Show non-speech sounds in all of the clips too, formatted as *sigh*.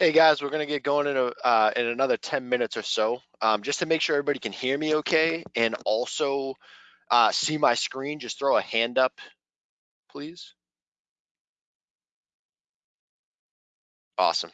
Hey guys, we're gonna get going in a uh, in another 10 minutes or so. Um, just to make sure everybody can hear me okay and also uh, see my screen, just throw a hand up, please. Awesome.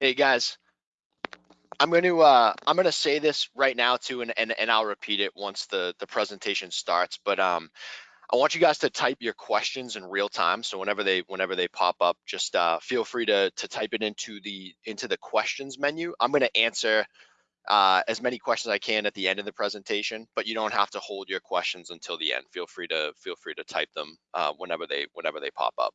Hey guys, I'm going to uh, I'm going to say this right now too, and, and and I'll repeat it once the the presentation starts. But um, I want you guys to type your questions in real time. So whenever they whenever they pop up, just uh, feel free to to type it into the into the questions menu. I'm going to answer uh, as many questions I can at the end of the presentation, but you don't have to hold your questions until the end. Feel free to feel free to type them uh, whenever they whenever they pop up.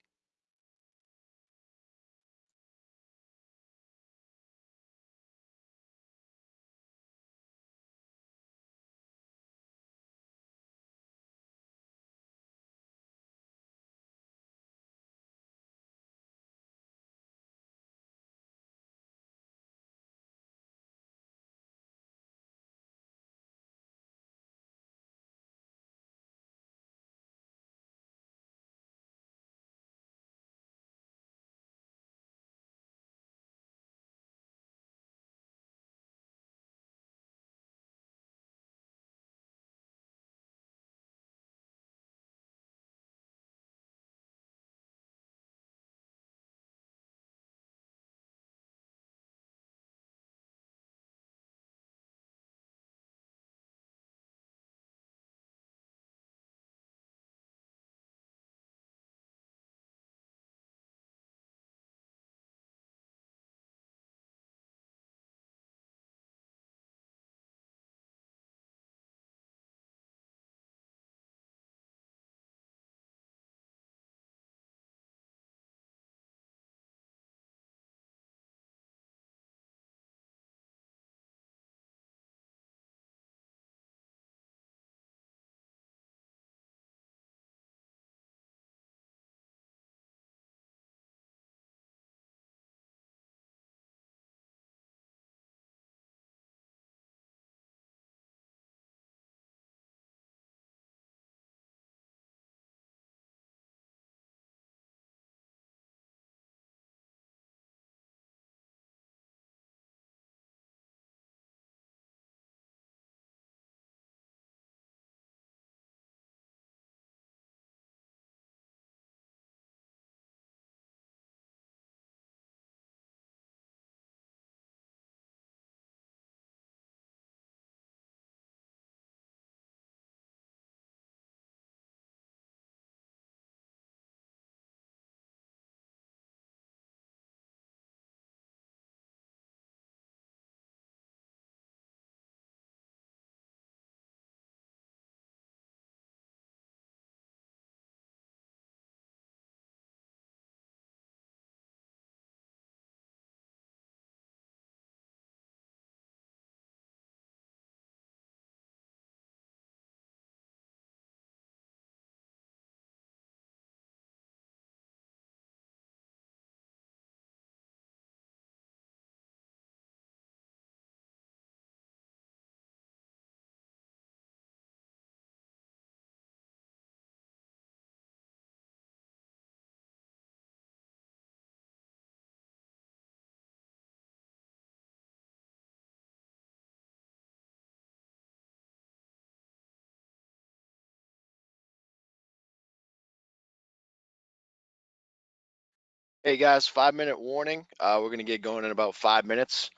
Hey guys, five minute warning. Uh, we're gonna get going in about five minutes.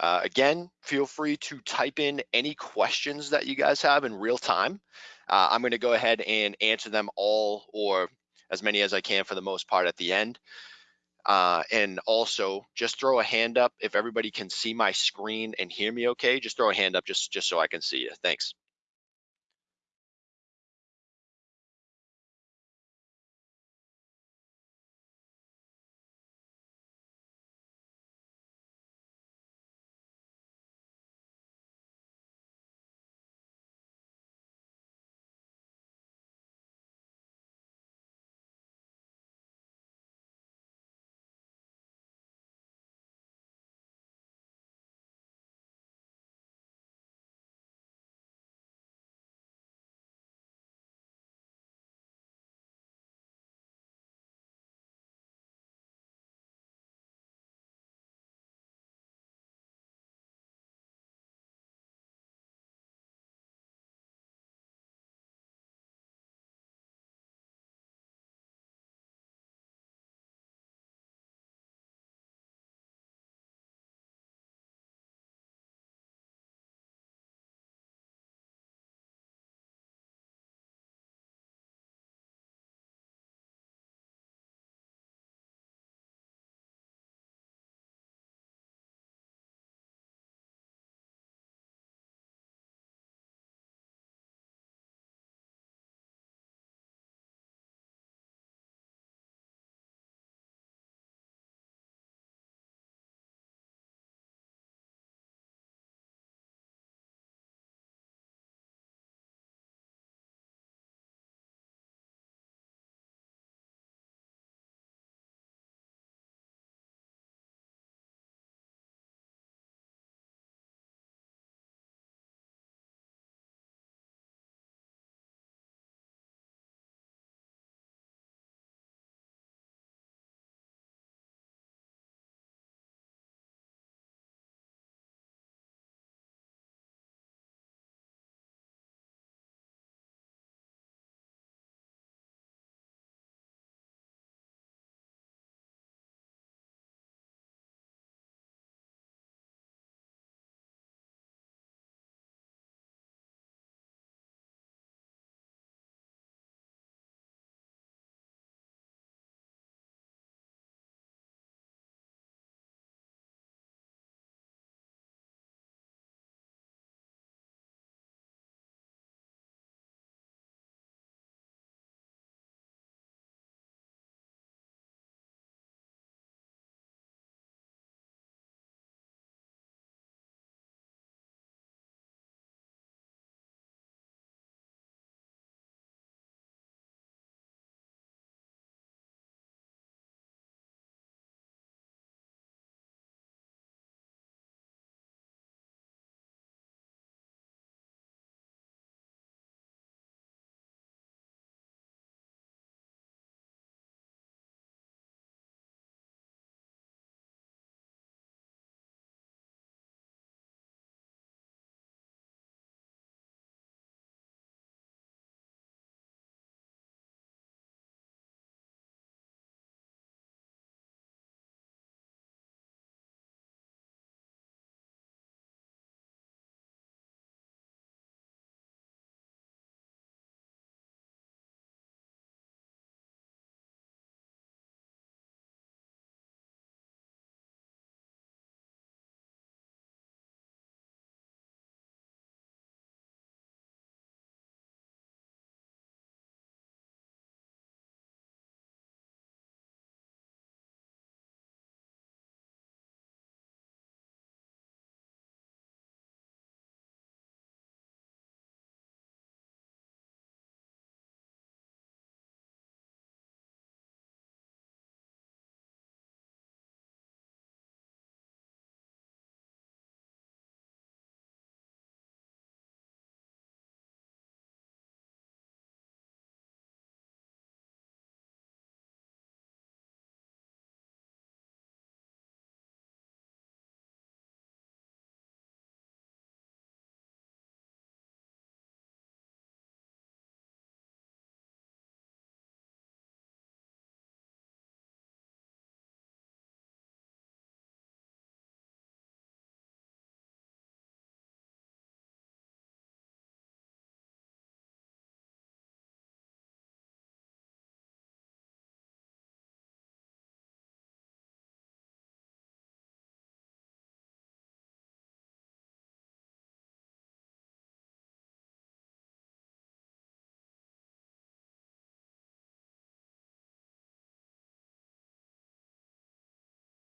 Uh, again, feel free to type in any questions that you guys have in real time. Uh, I'm gonna go ahead and answer them all or as many as I can for the most part at the end. Uh, and also just throw a hand up if everybody can see my screen and hear me okay. Just throw a hand up just, just so I can see you. Thanks.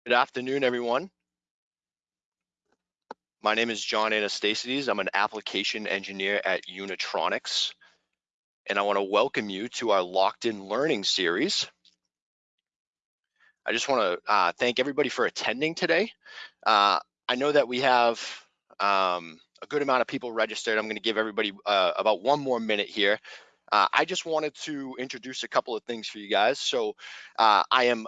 Good afternoon, everyone. My name is John Anastasides. I'm an application engineer at Unitronics, and I want to welcome you to our Locked In Learning series. I just want to uh, thank everybody for attending today. Uh, I know that we have um, a good amount of people registered. I'm going to give everybody uh, about one more minute here. Uh, I just wanted to introduce a couple of things for you guys. So uh, I am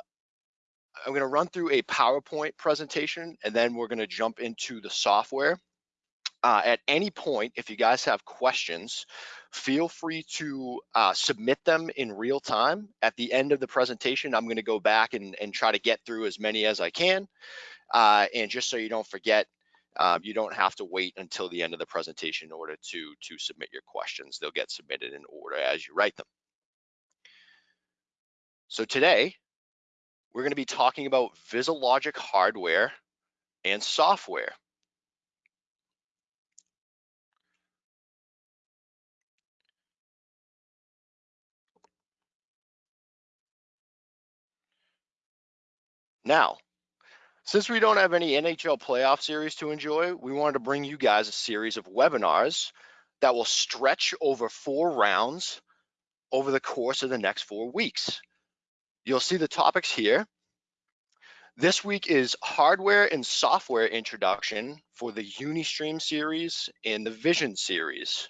I'm going to run through a PowerPoint presentation and then we're going to jump into the software. Uh, at any point, if you guys have questions, feel free to uh, submit them in real time. At the end of the presentation, I'm going to go back and, and try to get through as many as I can. Uh, and just so you don't forget, uh, you don't have to wait until the end of the presentation in order to, to submit your questions. They'll get submitted in order as you write them. So today, we're going to be talking about VisiLogic hardware and software. Now, since we don't have any NHL playoff series to enjoy, we wanted to bring you guys a series of webinars that will stretch over four rounds over the course of the next four weeks. You'll see the topics here. This week is hardware and software introduction for the Unistream series and the Vision series.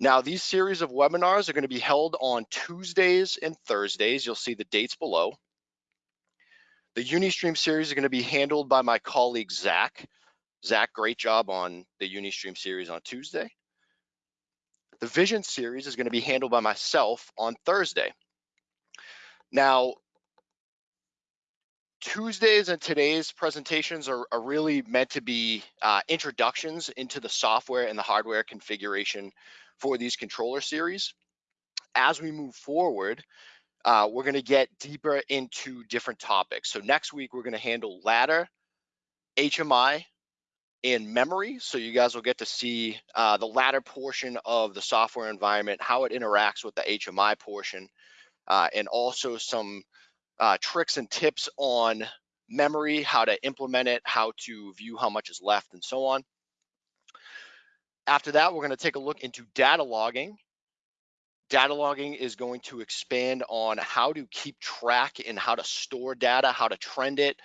Now, these series of webinars are going to be held on Tuesdays and Thursdays. You'll see the dates below. The Unistream series is going to be handled by my colleague, Zach. Zach, great job on the Unistream series on Tuesday. The Vision series is going to be handled by myself on Thursday. Now, Tuesdays and today's presentations are, are really meant to be uh, introductions into the software and the hardware configuration for these controller series. As we move forward, uh, we're going to get deeper into different topics. So next week, we're going to handle ladder, HMI, and memory. So you guys will get to see uh, the ladder portion of the software environment, how it interacts with the HMI portion, uh, and also some uh, tricks and tips on memory, how to implement it, how to view how much is left, and so on. After that, we're going to take a look into data logging Data logging is going to expand on how to keep track and how to store data, how to trend it,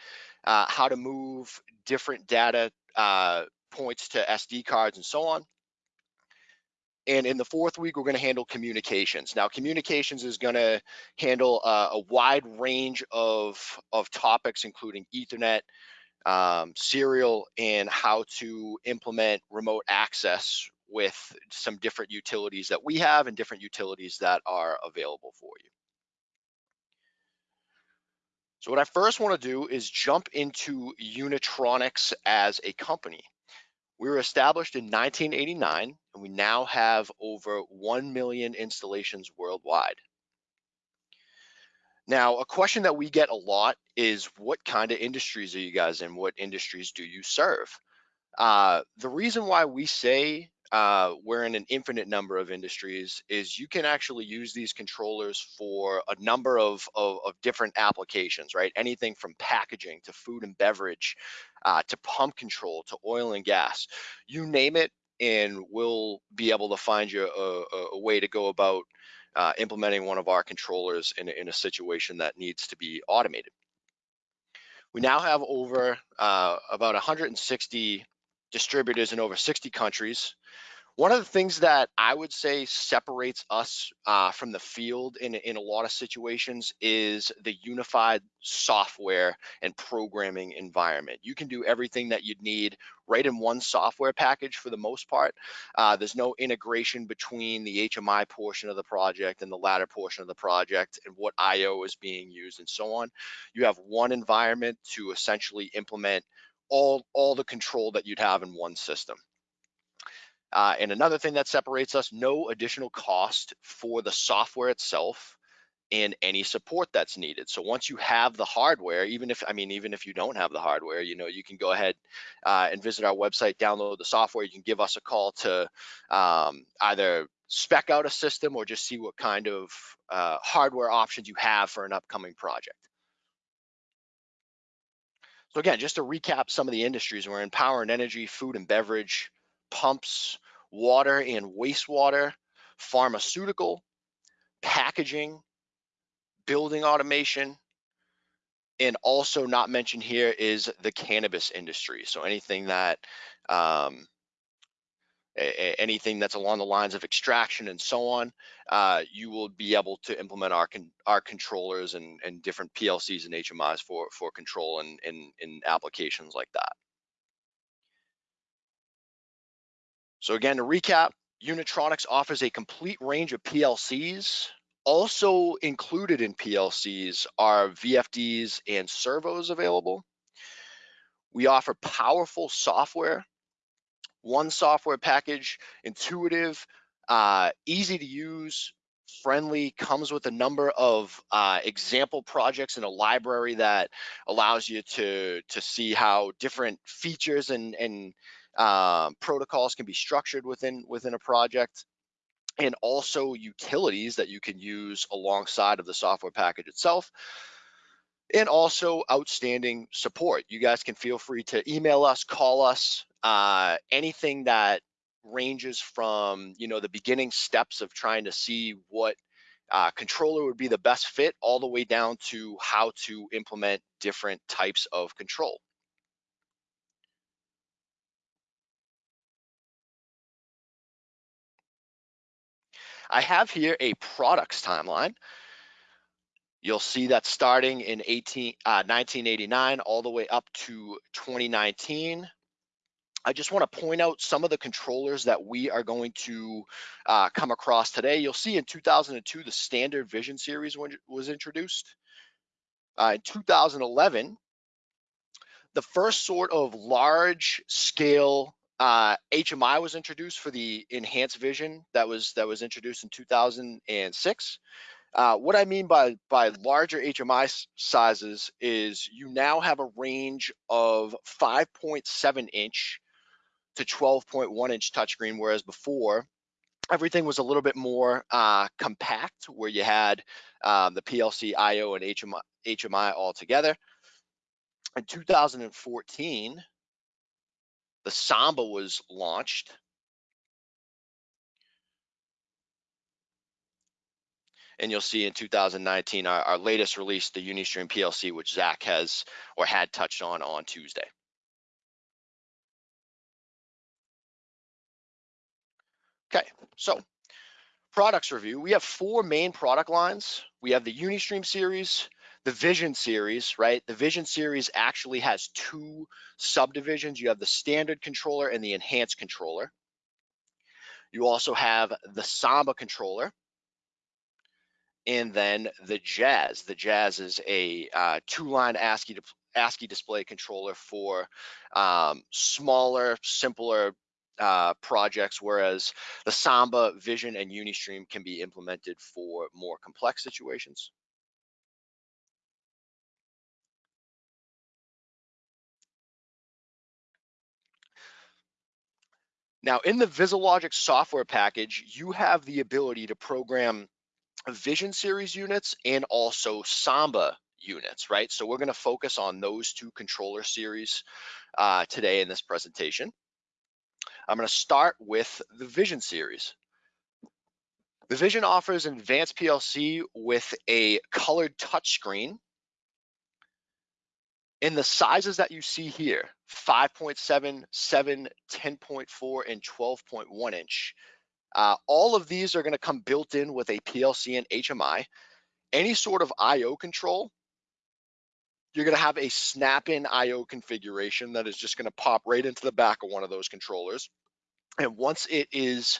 uh, how to move different data uh, points to SD cards and so on. And in the fourth week, we're going to handle communications. Now, communications is going to handle uh, a wide range of, of topics, including Ethernet, um, serial, and how to implement remote access with some different utilities that we have and different utilities that are available for you. So what I first want to do is jump into Unitronics as a company. We were established in 1989 and we now have over 1 million installations worldwide. Now, a question that we get a lot is what kind of industries are you guys in? What industries do you serve? Uh, the reason why we say uh, we're in an infinite number of industries is you can actually use these controllers for a number of, of, of different applications, right? Anything from packaging to food and beverage, uh, to pump control, to oil and gas, you name it, and we'll be able to find you a, a way to go about uh, implementing one of our controllers in, in a situation that needs to be automated. We now have over uh, about 160 distributors in over 60 countries. One of the things that I would say separates us uh, from the field in, in a lot of situations is the unified software and programming environment. You can do everything that you'd need right in one software package for the most part. Uh, there's no integration between the HMI portion of the project and the ladder portion of the project and what IO is being used and so on. You have one environment to essentially implement all, all the control that you'd have in one system. Uh, and another thing that separates us, no additional cost for the software itself and any support that's needed. So once you have the hardware, even if, I mean, even if you don't have the hardware, you know, you can go ahead uh, and visit our website, download the software. You can give us a call to um, either spec out a system or just see what kind of uh, hardware options you have for an upcoming project. So again, just to recap some of the industries, we're in power and energy, food and beverage, pumps, water and wastewater, pharmaceutical, packaging, building automation, and also not mentioned here is the cannabis industry. So anything that um, anything that's along the lines of extraction and so on, uh, you will be able to implement our con our controllers and, and different PLCs and HMIs for for control and in, in applications like that. So again, to recap, Unitronics offers a complete range of PLCs. Also included in PLCs are VFDs and servos available. We offer powerful software one software package, intuitive, uh, easy to use, friendly, comes with a number of uh, example projects in a library that allows you to, to see how different features and, and uh, protocols can be structured within, within a project and also utilities that you can use alongside of the software package itself and also outstanding support. You guys can feel free to email us, call us, uh, anything that ranges from you know the beginning steps of trying to see what uh, controller would be the best fit all the way down to how to implement different types of control. I have here a products timeline. You'll see that starting in 18, uh, 1989 all the way up to 2019. I just want to point out some of the controllers that we are going to uh, come across today. You'll see in 2002, the standard vision series was introduced. Uh, in 2011, the first sort of large scale uh, HMI was introduced for the enhanced vision that was that was introduced in 2006. Uh, what I mean by by larger HMI sizes is you now have a range of 5.7 inch to 12.1 inch touchscreen, whereas before everything was a little bit more uh, compact, where you had um, the PLC, I/O, and HMI, HMI all together. In 2014, the Samba was launched. And you'll see in 2019, our, our latest release, the Unistream PLC, which Zach has or had touched on on Tuesday. Okay, so products review. We have four main product lines. We have the Unistream series, the Vision series, right? The Vision series actually has two subdivisions. You have the standard controller and the enhanced controller. You also have the Samba controller, and then the Jazz. The Jazz is a uh, two-line ASCII, ASCII display controller for um, smaller, simpler uh, projects, whereas the Samba, Vision, and Unistream can be implemented for more complex situations. Now, in the VisiLogic software package, you have the ability to program Vision Series units and also Samba units, right? So we're going to focus on those two controller series uh, today in this presentation. I'm going to start with the Vision series. The Vision offers an advanced PLC with a colored touchscreen in the sizes that you see here, 5.7, 7, 10.4, and 12.1 inch. Uh, all of these are gonna come built in with a PLC and HMI. Any sort of IO control, you're gonna have a snap-in IO configuration that is just gonna pop right into the back of one of those controllers. And once it is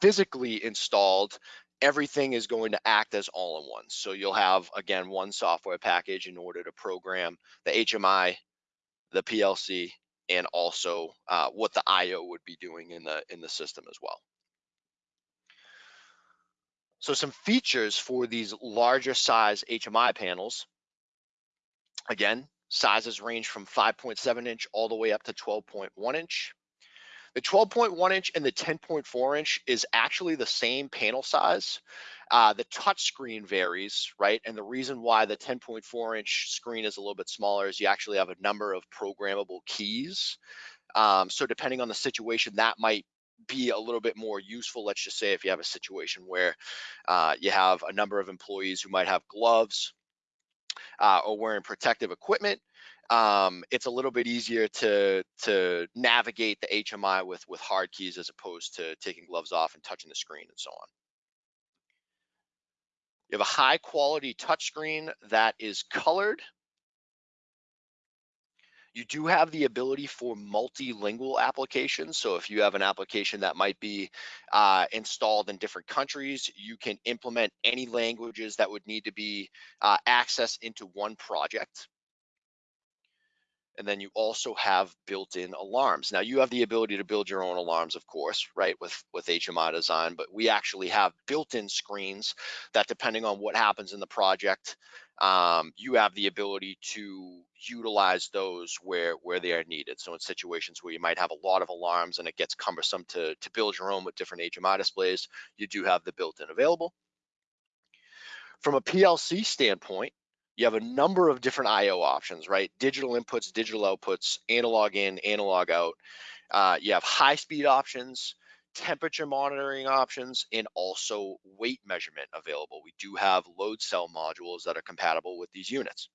physically installed, everything is going to act as all-in-one. So you'll have, again, one software package in order to program the HMI, the PLC, and also uh, what the IO would be doing in the in the system as well. So some features for these larger size HMI panels. Again, sizes range from 5.7 inch all the way up to 12.1 inch. The 12.1 inch and the 10.4 inch is actually the same panel size. Uh, the touch screen varies, right? And the reason why the 10.4 inch screen is a little bit smaller is you actually have a number of programmable keys. Um, so depending on the situation, that might be a little bit more useful. Let's just say if you have a situation where uh, you have a number of employees who might have gloves uh, or wearing protective equipment, um, it's a little bit easier to to navigate the HMI with with hard keys as opposed to taking gloves off and touching the screen and so on. You have a high quality touchscreen that is colored. You do have the ability for multilingual applications. So if you have an application that might be uh, installed in different countries, you can implement any languages that would need to be uh, accessed into one project. And then you also have built-in alarms. Now you have the ability to build your own alarms, of course, right, with, with HMI design, but we actually have built-in screens that depending on what happens in the project, um, you have the ability to utilize those where, where they are needed. So in situations where you might have a lot of alarms and it gets cumbersome to, to build your own with different HMI displays, you do have the built-in available. From a PLC standpoint, you have a number of different IO options, right? Digital inputs, digital outputs, analog in, analog out. Uh, you have high speed options, temperature monitoring options, and also weight measurement available. We do have load cell modules that are compatible with these units.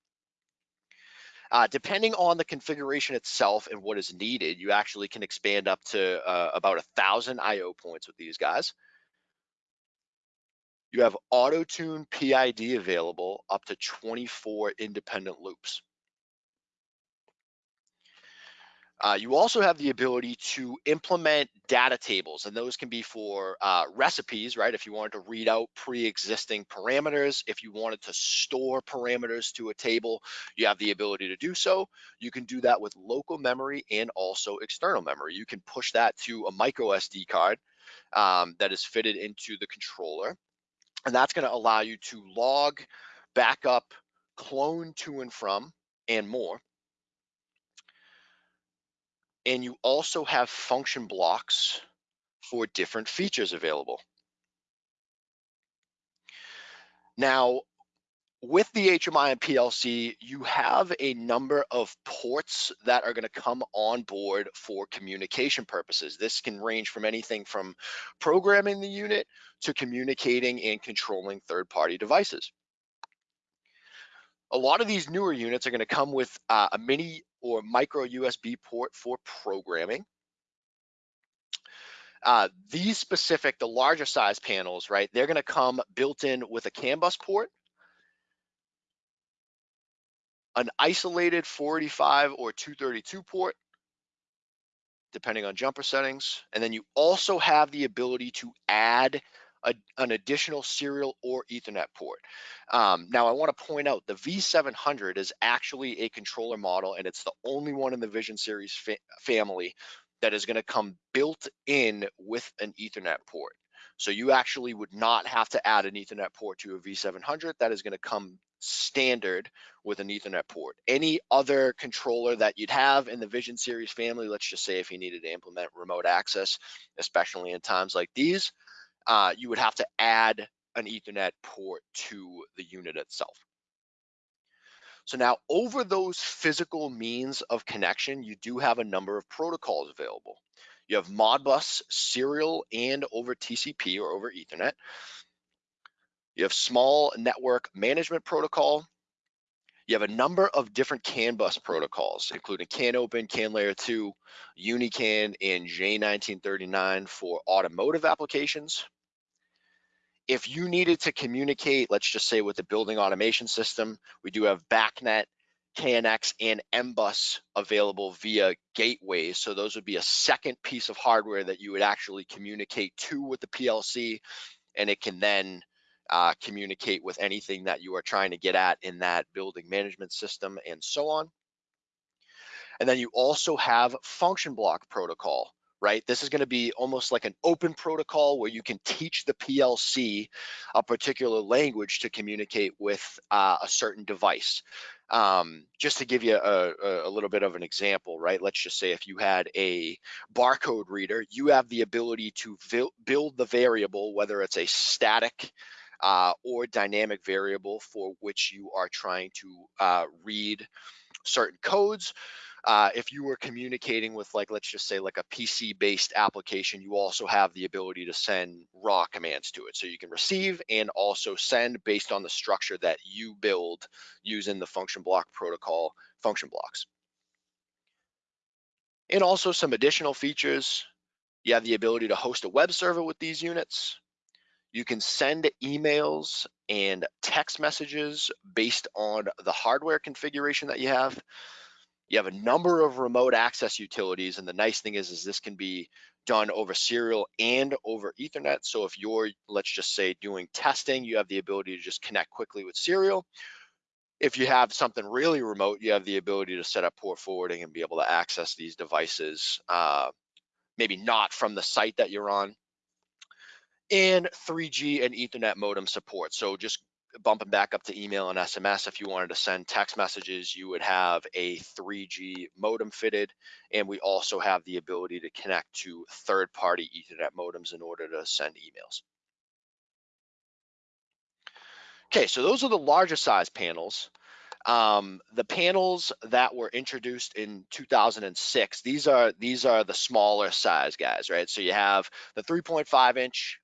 Uh, depending on the configuration itself and what is needed, you actually can expand up to uh, about a thousand IO points with these guys. You have auto tune PID available up to 24 independent loops. Uh, you also have the ability to implement data tables, and those can be for uh, recipes, right? If you wanted to read out pre-existing parameters, if you wanted to store parameters to a table, you have the ability to do so. You can do that with local memory and also external memory. You can push that to a micro SD card um, that is fitted into the controller. And that's going to allow you to log, backup, clone to and from, and more. And you also have function blocks for different features available. Now, with the HMI and PLC, you have a number of ports that are going to come on board for communication purposes. This can range from anything from programming the unit to communicating and controlling third-party devices. A lot of these newer units are going to come with uh, a mini or micro USB port for programming. Uh, these specific, the larger size panels, right, they're going to come built in with a CAN bus port an isolated 485 or 232 port, depending on jumper settings. And then you also have the ability to add a, an additional serial or ethernet port. Um, now I wanna point out the V700 is actually a controller model and it's the only one in the Vision series fa family that is gonna come built in with an ethernet port. So you actually would not have to add an ethernet port to a V700. That is gonna come standard with an ethernet port. Any other controller that you'd have in the Vision series family, let's just say if you needed to implement remote access, especially in times like these, uh, you would have to add an ethernet port to the unit itself. So now over those physical means of connection, you do have a number of protocols available. You have Modbus serial and over TCP or over ethernet. You have small network management protocol. You have a number of different CAN bus protocols, including CAN open, CAN layer two, UniCAN, and J1939 for automotive applications. If you needed to communicate, let's just say with the building automation system, we do have BACnet, KNX, and MBus available via gateways. So those would be a second piece of hardware that you would actually communicate to with the PLC, and it can then uh, communicate with anything that you are trying to get at in that building management system and so on. And then you also have function block protocol, right? This is gonna be almost like an open protocol where you can teach the PLC a particular language to communicate with uh, a certain device. Um, just to give you a, a, little bit of an example, right? Let's just say if you had a barcode reader, you have the ability to build the variable, whether it's a static uh, or dynamic variable for which you are trying to uh, read certain codes. Uh, if you were communicating with like, let's just say like a PC based application, you also have the ability to send raw commands to it. So you can receive and also send based on the structure that you build using the function block protocol function blocks. And also some additional features. You have the ability to host a web server with these units. You can send emails and text messages based on the hardware configuration that you have. You have a number of remote access utilities, and the nice thing is, is this can be done over serial and over Ethernet. So if you're, let's just say, doing testing, you have the ability to just connect quickly with serial. If you have something really remote, you have the ability to set up port forwarding and be able to access these devices, uh, maybe not from the site that you're on. And 3G and Ethernet modem support. So just bumping back up to email and SMS. If you wanted to send text messages, you would have a 3G modem fitted. And we also have the ability to connect to third party Ethernet modems in order to send emails. Okay, so those are the larger size panels. Um, the panels that were introduced in 2006, these are these are the smaller size guys, right? So you have the 3.5 inch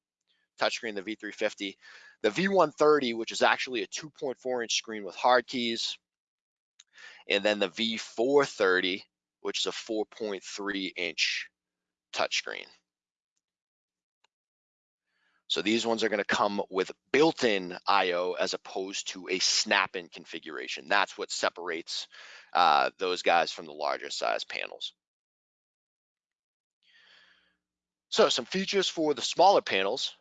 touchscreen, the V350, the V130, which is actually a 2.4 inch screen with hard keys, and then the V430, which is a 4.3 inch touchscreen. So these ones are going to come with built-in I/O as opposed to a snap-in configuration. That's what separates uh, those guys from the larger size panels. So some features for the smaller panels.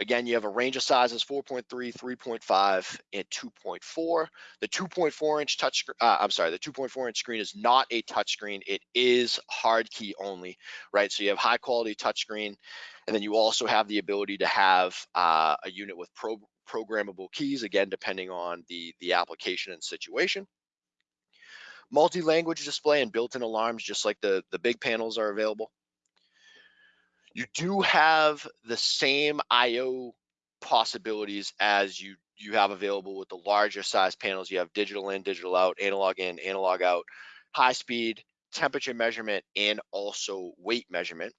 Again, you have a range of sizes 4.3, 3.5, and 2.4. The 2.4 inch touch, uh, I'm sorry, the 2.4 inch screen is not a touch screen. It is hard key only, right? So you have high quality touch screen, and then you also have the ability to have uh, a unit with pro programmable keys, again, depending on the, the application and situation. Multi-language display and built-in alarms, just like the, the big panels are available. You do have the same IO possibilities as you you have available with the larger size panels. You have digital in, digital out, analog in, analog out, high speed, temperature measurement, and also weight measurement.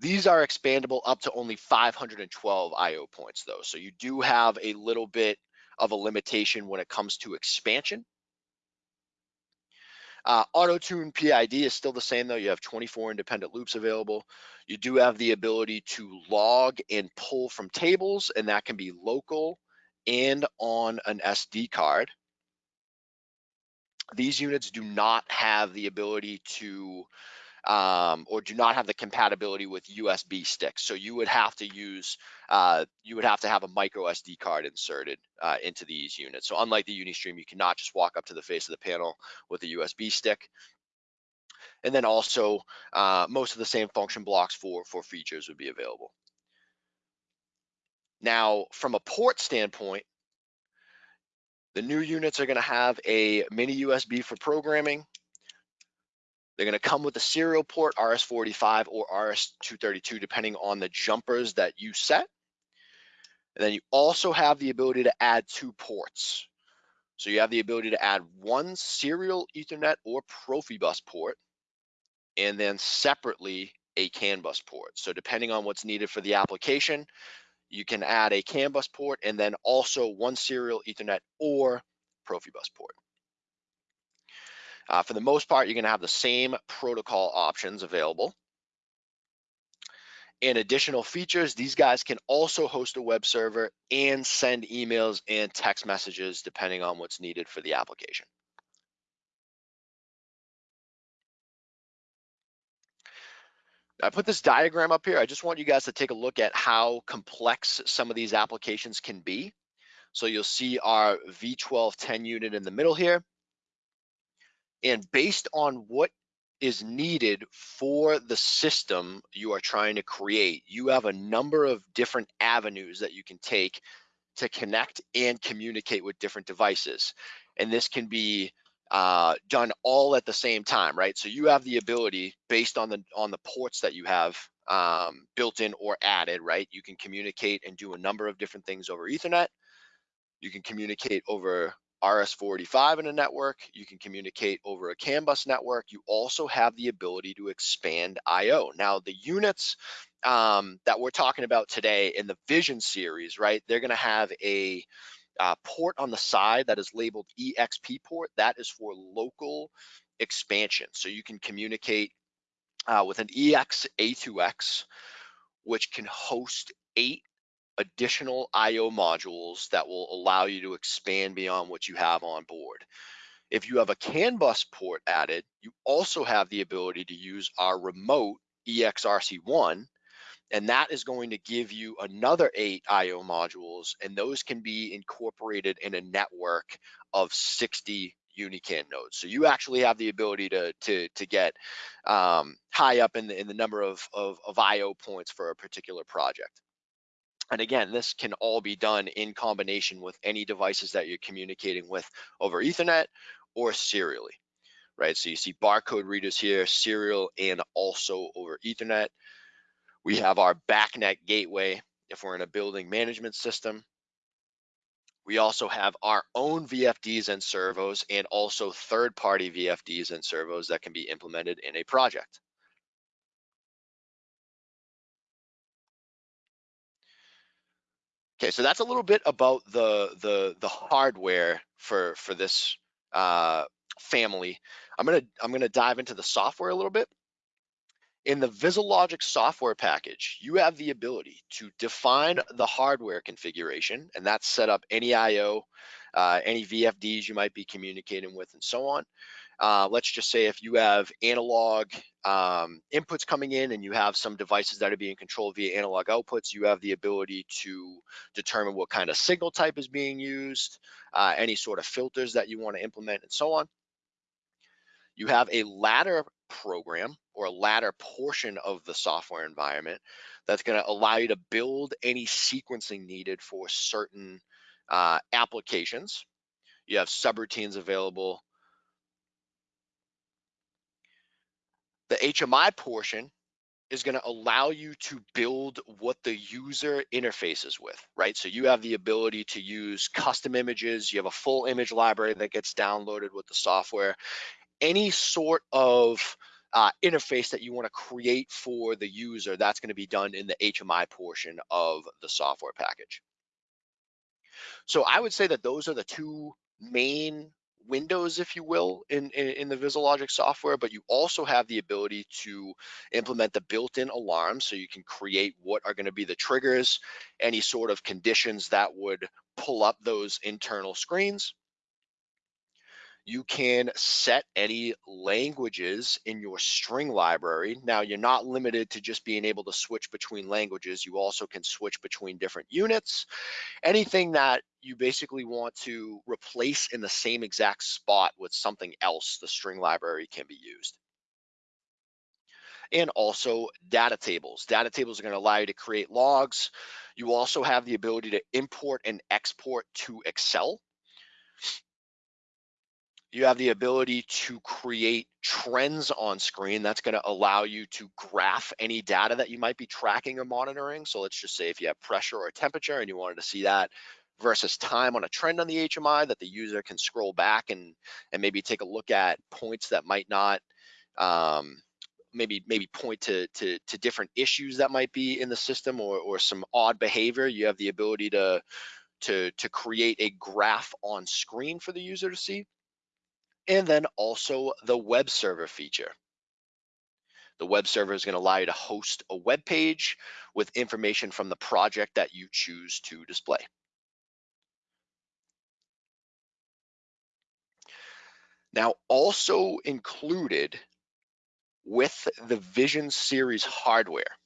These are expandable up to only 512 IO points though. So you do have a little bit of a limitation when it comes to expansion. Uh, Auto Tune PID is still the same though. You have 24 independent loops available. You do have the ability to log and pull from tables, and that can be local and on an SD card. These units do not have the ability to um, or do not have the compatibility with USB sticks. So you would have to use, uh, you would have to have a micro SD card inserted uh, into these units. So unlike the Unistream, you cannot just walk up to the face of the panel with a USB stick. And then also uh, most of the same function blocks for, for features would be available. Now, from a port standpoint, the new units are going to have a mini USB for programming, they're going to come with a serial port, RS-485 or RS-232, depending on the jumpers that you set. And then you also have the ability to add two ports. So you have the ability to add one serial Ethernet or Profibus port, and then separately a CAN bus port. So depending on what's needed for the application, you can add a CAN bus port and then also one serial Ethernet or Profibus port. Uh, for the most part, you're gonna have the same protocol options available. In additional features, these guys can also host a web server and send emails and text messages depending on what's needed for the application. I put this diagram up here. I just want you guys to take a look at how complex some of these applications can be. So you'll see our V1210 unit in the middle here. And based on what is needed for the system you are trying to create, you have a number of different avenues that you can take to connect and communicate with different devices. And this can be uh, done all at the same time, right? So you have the ability based on the on the ports that you have um, built in or added, right? You can communicate and do a number of different things over Ethernet. You can communicate over RS-485 in a network. You can communicate over a CAN bus network. You also have the ability to expand I/O. Now, the units um, that we're talking about today in the Vision series, right? They're going to have a uh, port on the side that is labeled EXP port. That is for local expansion. So you can communicate uh, with an EX A2X, which can host eight additional IO modules that will allow you to expand beyond what you have on board. If you have a CAN bus port added, you also have the ability to use our remote EXRC1 and that is going to give you another eight IO modules, and those can be incorporated in a network of 60 Unican nodes. So you actually have the ability to to to get um, high up in the in the number of, of of IO points for a particular project. And again, this can all be done in combination with any devices that you're communicating with over Ethernet or serially, right? So you see barcode readers here, serial and also over Ethernet. We have our BACnet gateway if we're in a building management system. We also have our own VFDs and servos and also third-party VFDs and servos that can be implemented in a project. Okay, so that's a little bit about the the the hardware for for this uh, family. I'm gonna I'm gonna dive into the software a little bit. In the VisiLogic software package, you have the ability to define the hardware configuration, and that's set up any IO, uh, any VFDs you might be communicating with, and so on. Uh, let's just say if you have analog um, inputs coming in and you have some devices that are being controlled via analog outputs, you have the ability to determine what kind of signal type is being used, uh, any sort of filters that you want to implement, and so on. You have a ladder program or a ladder portion of the software environment that's going to allow you to build any sequencing needed for certain uh, applications. You have subroutines available. The HMI portion is going to allow you to build what the user interfaces with, right? So you have the ability to use custom images. You have a full image library that gets downloaded with the software. Any sort of uh, interface that you want to create for the user, that's going to be done in the HMI portion of the software package. So I would say that those are the two main windows, if you will, in, in, in, the VisiLogic software, but you also have the ability to implement the built-in alarms so you can create what are gonna be the triggers, any sort of conditions that would pull up those internal screens you can set any languages in your string library. Now, you're not limited to just being able to switch between languages. You also can switch between different units. Anything that you basically want to replace in the same exact spot with something else, the string library can be used. And also data tables. Data tables are going to allow you to create logs. You also have the ability to import and export to Excel you have the ability to create trends on screen. That's going to allow you to graph any data that you might be tracking or monitoring. So let's just say if you have pressure or temperature and you wanted to see that versus time on a trend on the HMI that the user can scroll back and, and maybe take a look at points that might not um, maybe maybe point to, to, to different issues that might be in the system or, or some odd behavior. You have the ability to to to create a graph on screen for the user to see and then also the web server feature. The web server is going to allow you to host a web page with information from the project that you choose to display. Now, also included with the Vision Series hardware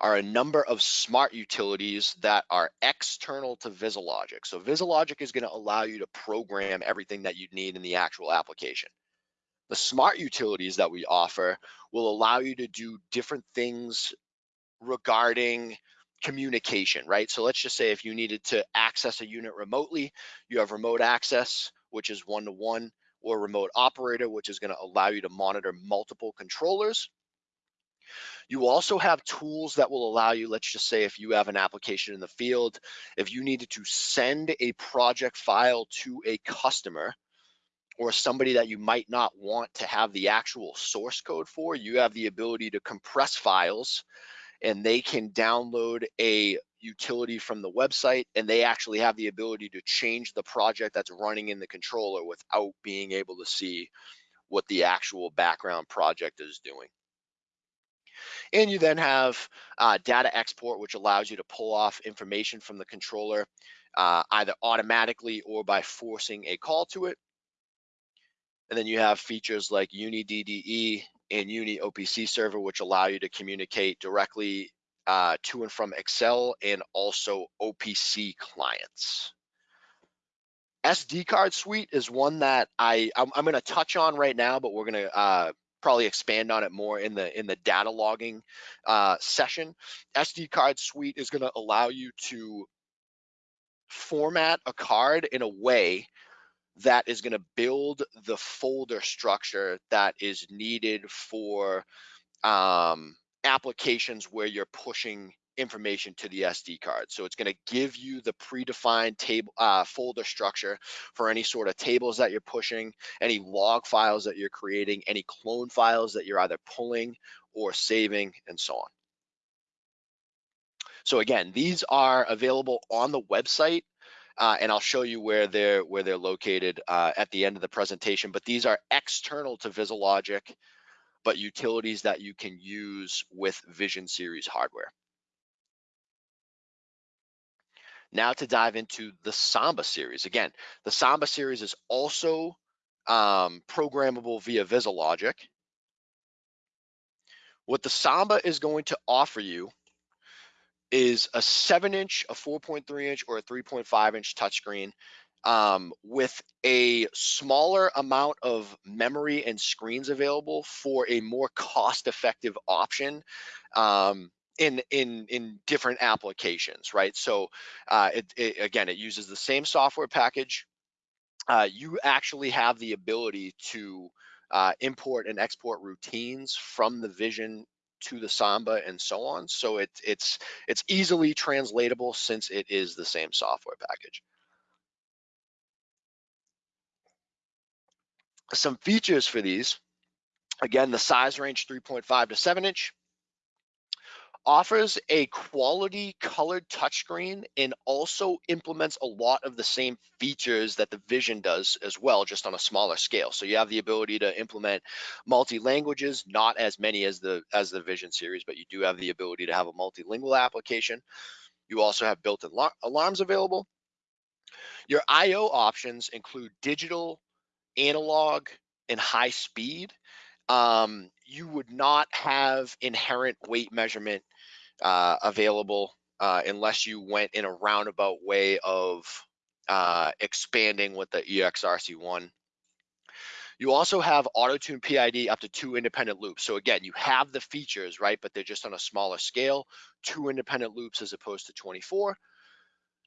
are a number of smart utilities that are external to VisiLogic. So VisiLogic is going to allow you to program everything that you need in the actual application. The smart utilities that we offer will allow you to do different things regarding communication, right? So let's just say if you needed to access a unit remotely, you have remote access, which is one-to-one, -one, or remote operator, which is going to allow you to monitor multiple controllers You also have tools that will allow you, let's just say if you have an application in the field, if you needed to send a project file to a customer or somebody that you might not want to have the actual source code for, you have the ability to compress files and they can download a utility from the website and they actually have the ability to change the project that's running in the controller without being able to see what the actual background project is doing. And you then have uh, data export, which allows you to pull off information from the controller uh, either automatically or by forcing a call to it. And then you have features like UniDDE and Uni OPC server, which allow you to communicate directly uh, to and from Excel and also OPC clients. SD card suite is one that I I'm, I'm going to touch on right now, but we're going to uh, probably expand on it more in the in the data logging uh, session. SD card suite is going to allow you to format a card in a way that is going to build the folder structure that is needed for um, applications where you're pushing information to the SD card. So it's going to give you the predefined table uh, folder structure for any sort of tables that you're pushing, any log files that you're creating, any clone files that you're either pulling or saving, and so on. So again, these are available on the website. Uh, and I'll show you where they're where they're located uh, at the end of the presentation. But these are external to VisiLogic, but utilities that you can use with Vision Series hardware. Now to dive into the Samba series. Again, the Samba series is also um, programmable via VisiLogic. What the Samba is going to offer you is a seven inch, a 4.3 inch, or a 3.5 inch touchscreen um, with a smaller amount of memory and screens available for a more cost effective option um, in in in different applications, right? So uh, it, it, again, it uses the same software package. Uh, you actually have the ability to uh, import and export routines from the Vision to the Samba and so on. So it, it's it's easily translatable since it is the same software package. Some features for these, again, the size range 3.5 to 7 inch, offers a quality colored touchscreen and also implements a lot of the same features that the Vision does as well, just on a smaller scale. So you have the ability to implement multi-languages, not as many as the as the Vision series, but you do have the ability to have a multilingual application. You also have built-in alarms available. Your I/O options include digital, analog, and high speed um, you would not have inherent weight measurement uh, available uh, unless you went in a roundabout way of uh, expanding with the EXRC1. You also have auto-tune PID up to two independent loops. So again, you have the features, right? But they're just on a smaller scale, two independent loops as opposed to 24.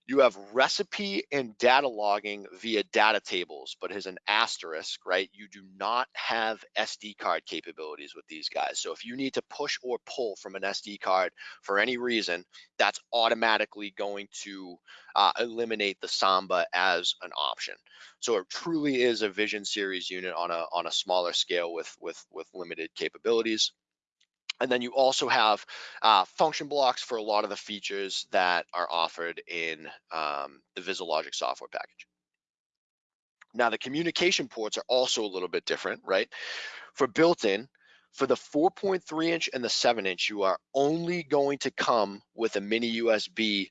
You have recipe and data logging via data tables, but as an asterisk, right? You do not have SD card capabilities with these guys. So if you need to push or pull from an SD card for any reason, that's automatically going to uh, eliminate the Samba as an option. So it truly is a Vision Series unit on a on a smaller scale with with with limited capabilities. And then you also have uh, function blocks for a lot of the features that are offered in um, the VisiLogic software package. Now the communication ports are also a little bit different, right? For built-in, for the 4.3 inch and the 7 inch, you are only going to come with a mini USB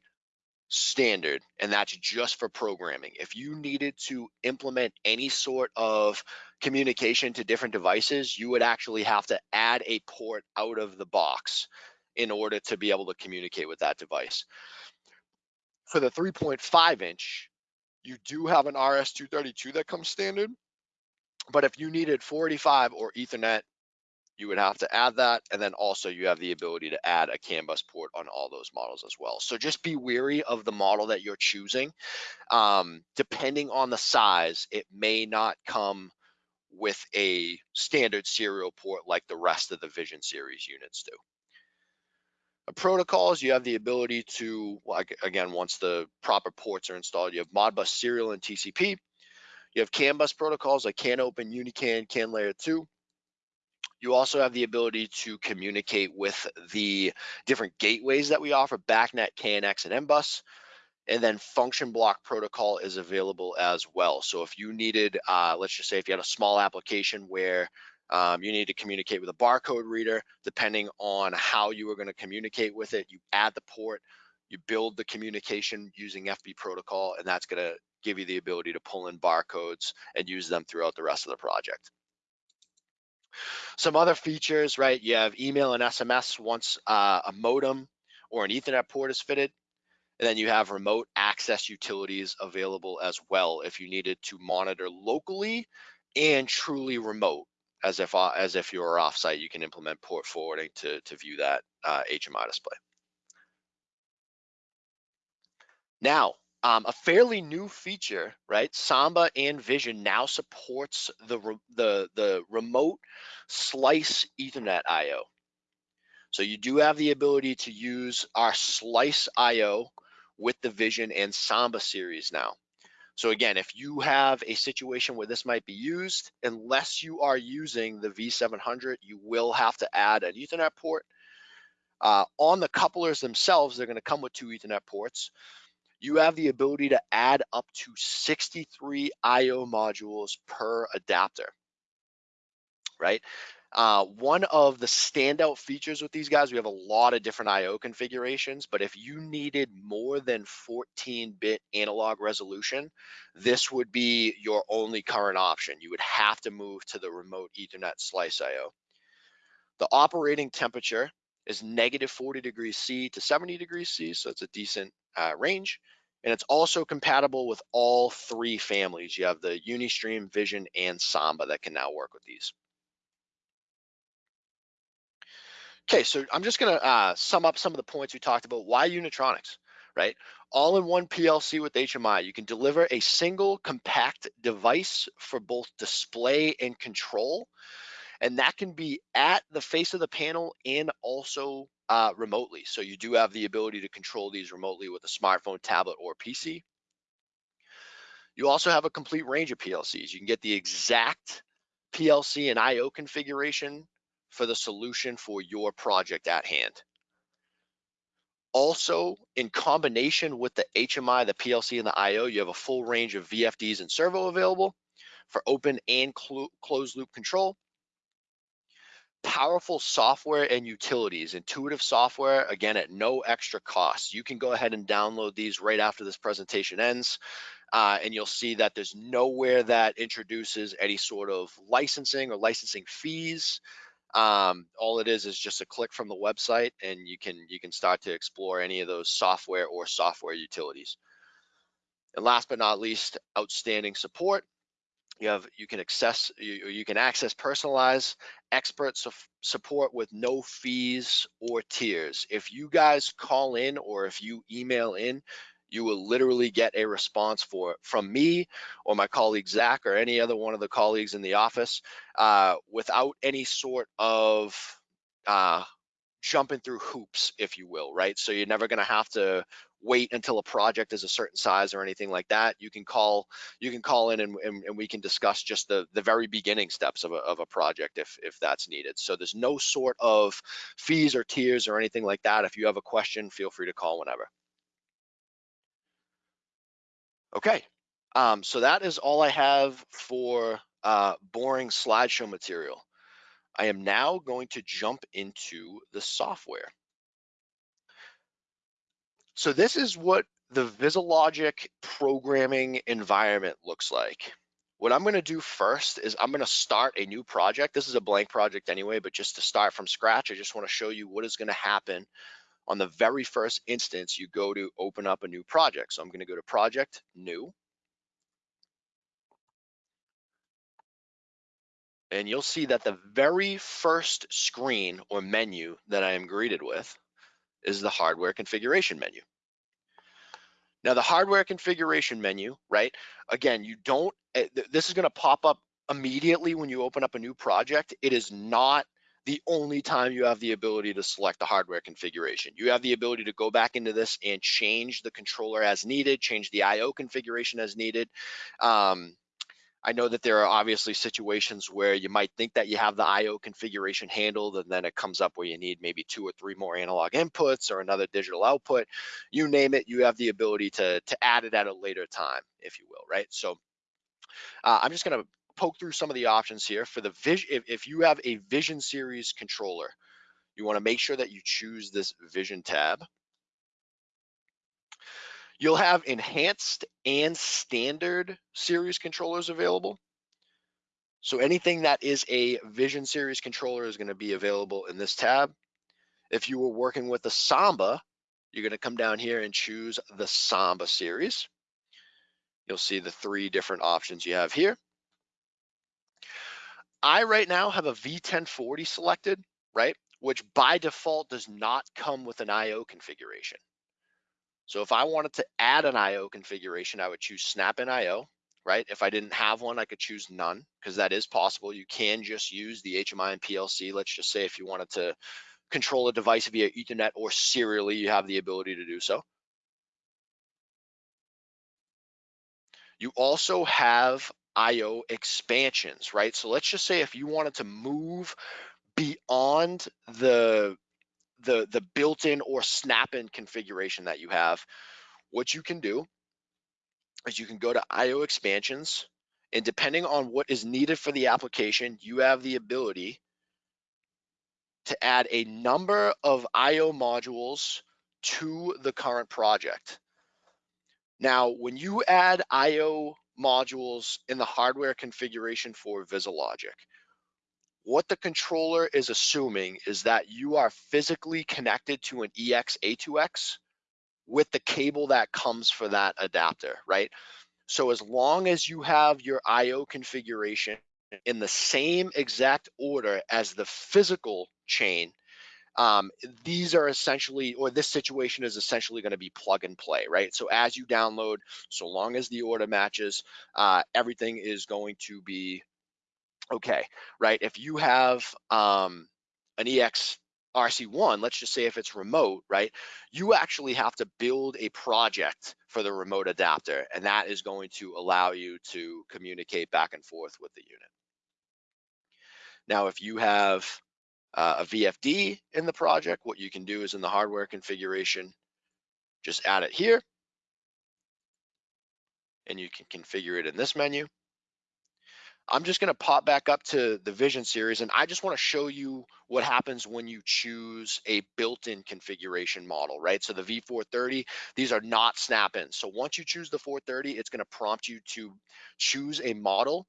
standard, and that's just for programming. If you needed to implement any sort of communication to different devices, you would actually have to add a port out of the box in order to be able to communicate with that device. For the 3.5 inch, you do have an RS-232 that comes standard, but if you needed 485 or Ethernet, you would have to add that. And then also you have the ability to add a CAN bus port on all those models as well. So just be wary of the model that you're choosing. Um, depending on the size, it may not come with a standard serial port like the rest of the Vision series units do. Uh, protocols, you have the ability to, like again, once the proper ports are installed, you have Modbus serial and TCP. You have CAN bus protocols like CAN open, UniCAN, CAN layer 2. You also have the ability to communicate with the different gateways that we offer, BACnet, KNX, and MBus. And then function block protocol is available as well. So if you needed, uh, let's just say if you had a small application where um, you need to communicate with a barcode reader, depending on how you are gonna communicate with it, you add the port, you build the communication using FB protocol, and that's gonna give you the ability to pull in barcodes and use them throughout the rest of the project. Some other features, right? You have email and SMS once uh, a modem or an ethernet port is fitted. And then you have remote access utilities available as well if you needed to monitor locally and truly remote as if uh, as if you're offsite, you can implement port forwarding to, to view that uh, HMI display. Now, um, a fairly new feature, right? Samba and Vision now supports the, the, the remote slice ethernet IO. So you do have the ability to use our slice IO with the Vision and Samba series now. So again, if you have a situation where this might be used, unless you are using the V700, you will have to add an ethernet port. Uh, on the couplers themselves, they're gonna come with two ethernet ports you have the ability to add up to 63 IO modules per adapter, right? Uh, one of the standout features with these guys, we have a lot of different IO configurations, but if you needed more than 14-bit analog resolution, this would be your only current option. You would have to move to the remote ethernet slice IO. The operating temperature is negative 40 degrees C to 70 degrees C, so it's a decent uh, range. And it's also compatible with all three families. You have the Unistream, Vision, and Samba that can now work with these. Okay, so I'm just gonna uh, sum up some of the points we talked about. Why Unitronics, right? All in one PLC with HMI. You can deliver a single compact device for both display and control. And that can be at the face of the panel and also uh, remotely. So you do have the ability to control these remotely with a smartphone, tablet, or PC. You also have a complete range of PLCs. You can get the exact PLC and IO configuration for the solution for your project at hand. Also, in combination with the HMI, the PLC, and the IO, you have a full range of VFDs and servo available for open and closed loop control powerful software and utilities, intuitive software, again, at no extra cost. You can go ahead and download these right after this presentation ends. Uh, and you'll see that there's nowhere that introduces any sort of licensing or licensing fees. Um, all it is is just a click from the website and you can you can start to explore any of those software or software utilities. And last but not least, outstanding support you have you can access you, you can access personalized expert su support with no fees or tiers if you guys call in or if you email in you will literally get a response for from me or my colleague Zach or any other one of the colleagues in the office uh, without any sort of uh, jumping through hoops, if you will, right? So you're never going to have to wait until a project is a certain size or anything like that. You can call you can call in and, and, and we can discuss just the the very beginning steps of a, of a project if if that's needed. So there's no sort of fees or tiers or anything like that. If you have a question, feel free to call whenever. Okay, um, so that is all I have for uh, boring slideshow material. I am now going to jump into the software. So this is what the VisiLogic programming environment looks like. What I'm gonna do first is I'm gonna start a new project. This is a blank project anyway, but just to start from scratch, I just wanna show you what is gonna happen on the very first instance you go to open up a new project. So I'm gonna go to project, new. And you'll see that the very first screen or menu that I am greeted with is the hardware configuration menu. Now the hardware configuration menu, right? Again, you don't, eh, this is gonna pop up immediately when you open up a new project, it is not the only time you have the ability to select the hardware configuration. You have the ability to go back into this and change the controller as needed, change the IO configuration as needed. Um, I know that there are obviously situations where you might think that you have the IO configuration handled and then it comes up where you need maybe two or three more analog inputs or another digital output. You name it, you have the ability to, to add it at a later time, if you will, right? So uh, I'm just gonna poke through some of the options here for the vision. If, if you have a Vision Series controller, you wanna make sure that you choose this Vision tab. You'll have enhanced and standard series controllers available. So anything that is a Vision series controller is gonna be available in this tab. If you were working with the Samba, you're gonna come down here and choose the Samba series. You'll see the three different options you have here. I right now have a V1040 selected, right? Which by default does not come with an IO configuration. So if I wanted to add an IO configuration, I would choose Snap in IO, right? If I didn't have one, I could choose none because that is possible. You can just use the HMI and PLC. Let's just say if you wanted to control a device via ethernet or serially, you have the ability to do so. You also have IO expansions, right? So let's just say if you wanted to move beyond the the, the built-in or snap-in configuration that you have, what you can do is you can go to IO expansions and depending on what is needed for the application, you have the ability to add a number of IO modules to the current project. Now, when you add IO modules in the hardware configuration for VisiLogic, what the controller is assuming is that you are physically connected to an EX-A2X with the cable that comes for that adapter, right? So as long as you have your IO configuration in the same exact order as the physical chain, um, these are essentially, or this situation is essentially going to be plug and play, right? So as you download, so long as the order matches, uh, everything is going to be okay, right? If you have um, an EX RC1, let's just say if it's remote, right? You actually have to build a project for the remote adapter, and that is going to allow you to communicate back and forth with the unit. Now, if you have uh, a VFD in the project, what you can do is in the hardware configuration, just add it here, and you can configure it in this menu. I'm just gonna pop back up to the Vision series and I just wanna show you what happens when you choose a built-in configuration model, right? So the V430, these are not snap-ins. So once you choose the 430, it's gonna prompt you to choose a model.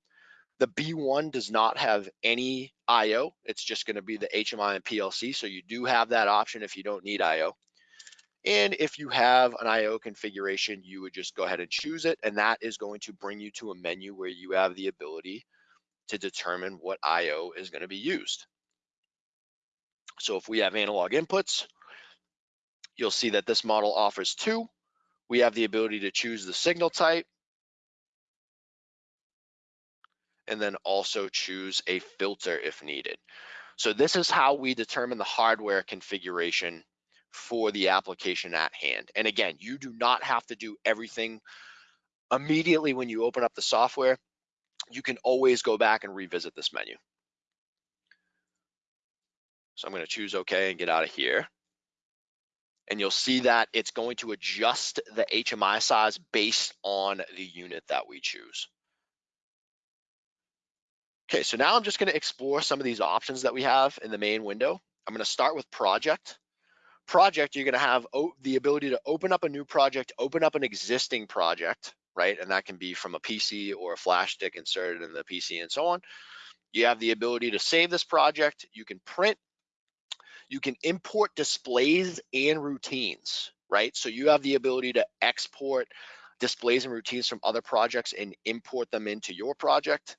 The B1 does not have any IO. It's just gonna be the HMI and PLC. So you do have that option if you don't need IO. And if you have an IO configuration, you would just go ahead and choose it. And that is going to bring you to a menu where you have the ability to determine what IO is going to be used. So if we have analog inputs, you'll see that this model offers two. We have the ability to choose the signal type and then also choose a filter if needed. So this is how we determine the hardware configuration for the application at hand. And again, you do not have to do everything immediately when you open up the software. You can always go back and revisit this menu. So I'm going to choose OK and get out of here. And you'll see that it's going to adjust the HMI size based on the unit that we choose. Okay, so now I'm just going to explore some of these options that we have in the main window. I'm going to start with project project, you're going to have the ability to open up a new project, open up an existing project, right? And that can be from a PC or a flash stick inserted in the PC and so on. You have the ability to save this project. You can print. You can import displays and routines, right? So you have the ability to export displays and routines from other projects and import them into your project.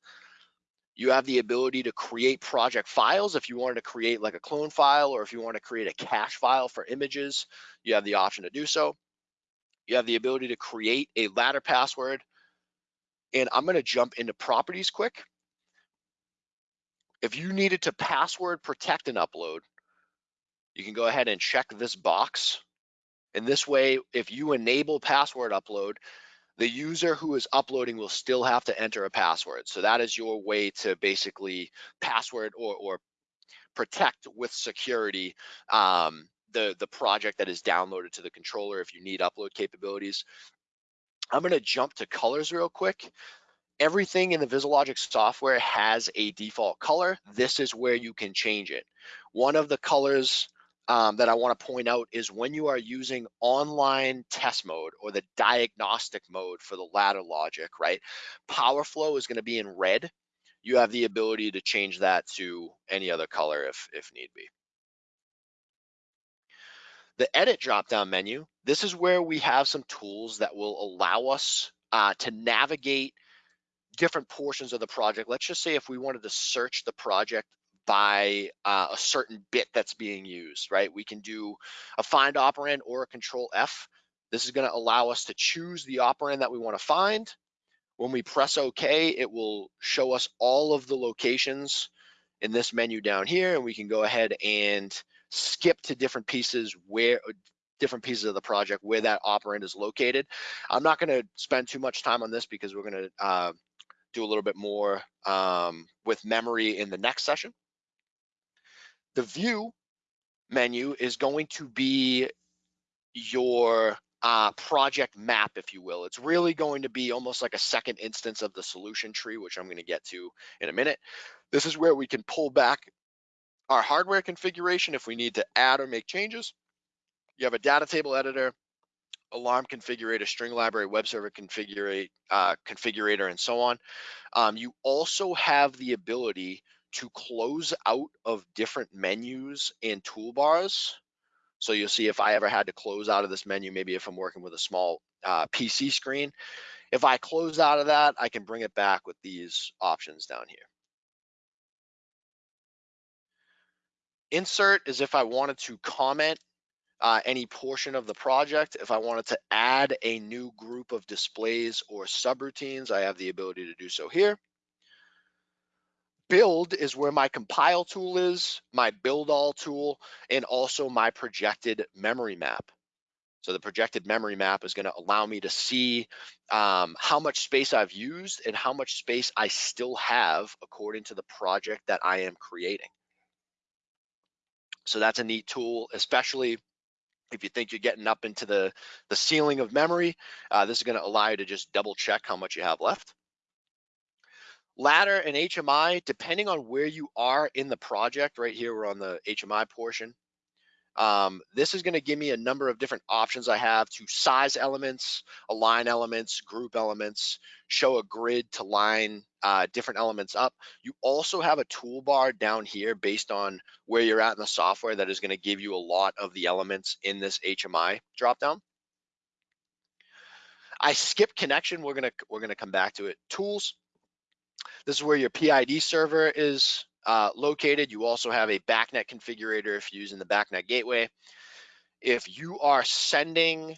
You have the ability to create project files. If you wanted to create like a clone file or if you want to create a cache file for images, you have the option to do so. You have the ability to create a ladder password. And I'm going to jump into properties quick. If you needed to password protect an upload, you can go ahead and check this box. And this way, if you enable password upload, the user who is uploading will still have to enter a password. So that is your way to basically password or, or protect with security um, the, the project that is downloaded to the controller if you need upload capabilities. I'm gonna jump to colors real quick. Everything in the VisiLogic software has a default color. This is where you can change it. One of the colors um, that I want to point out is when you are using online test mode or the diagnostic mode for the ladder logic, right? Power flow is going to be in red. You have the ability to change that to any other color if, if need be. The edit drop-down menu, this is where we have some tools that will allow us uh, to navigate different portions of the project. Let's just say if we wanted to search the project by uh, a certain bit that's being used, right? We can do a find operand or a control F. This is gonna allow us to choose the operand that we wanna find. When we press OK, it will show us all of the locations in this menu down here, and we can go ahead and skip to different pieces where different pieces of the project where that operand is located. I'm not gonna spend too much time on this because we're gonna uh, do a little bit more um, with memory in the next session. The view menu is going to be your uh, project map, if you will. It's really going to be almost like a second instance of the solution tree, which I'm going to get to in a minute. This is where we can pull back our hardware configuration if we need to add or make changes. You have a data table editor, alarm configurator, string library, web server configurator, uh, configurator, and so on. Um, you also have the ability to close out of different menus and toolbars. So you'll see if I ever had to close out of this menu, maybe if I'm working with a small uh, PC screen, if I close out of that, I can bring it back with these options down here. Insert is if I wanted to comment uh, any portion of the project. If I wanted to add a new group of displays or subroutines, I have the ability to do so here build is where my compile tool is, my build all tool, and also my projected memory map. So the projected memory map is going to allow me to see um, how much space I've used and how much space I still have according to the project that I am creating. So that's a neat tool, especially if you think you're getting up into the, the ceiling of memory. Uh, this is going to allow you to just double check how much you have left. Ladder and HMI, depending on where you are in the project, right here, we're on the HMI portion. Um, this is gonna give me a number of different options I have to size elements, align elements, group elements, show a grid to line uh, different elements up. You also have a toolbar down here based on where you're at in the software that is gonna give you a lot of the elements in this HMI dropdown. I skip connection, we're gonna, we're gonna come back to it. Tools, this is where your PID server is uh, located. You also have a BACnet configurator if you're using the BACnet gateway. If you are sending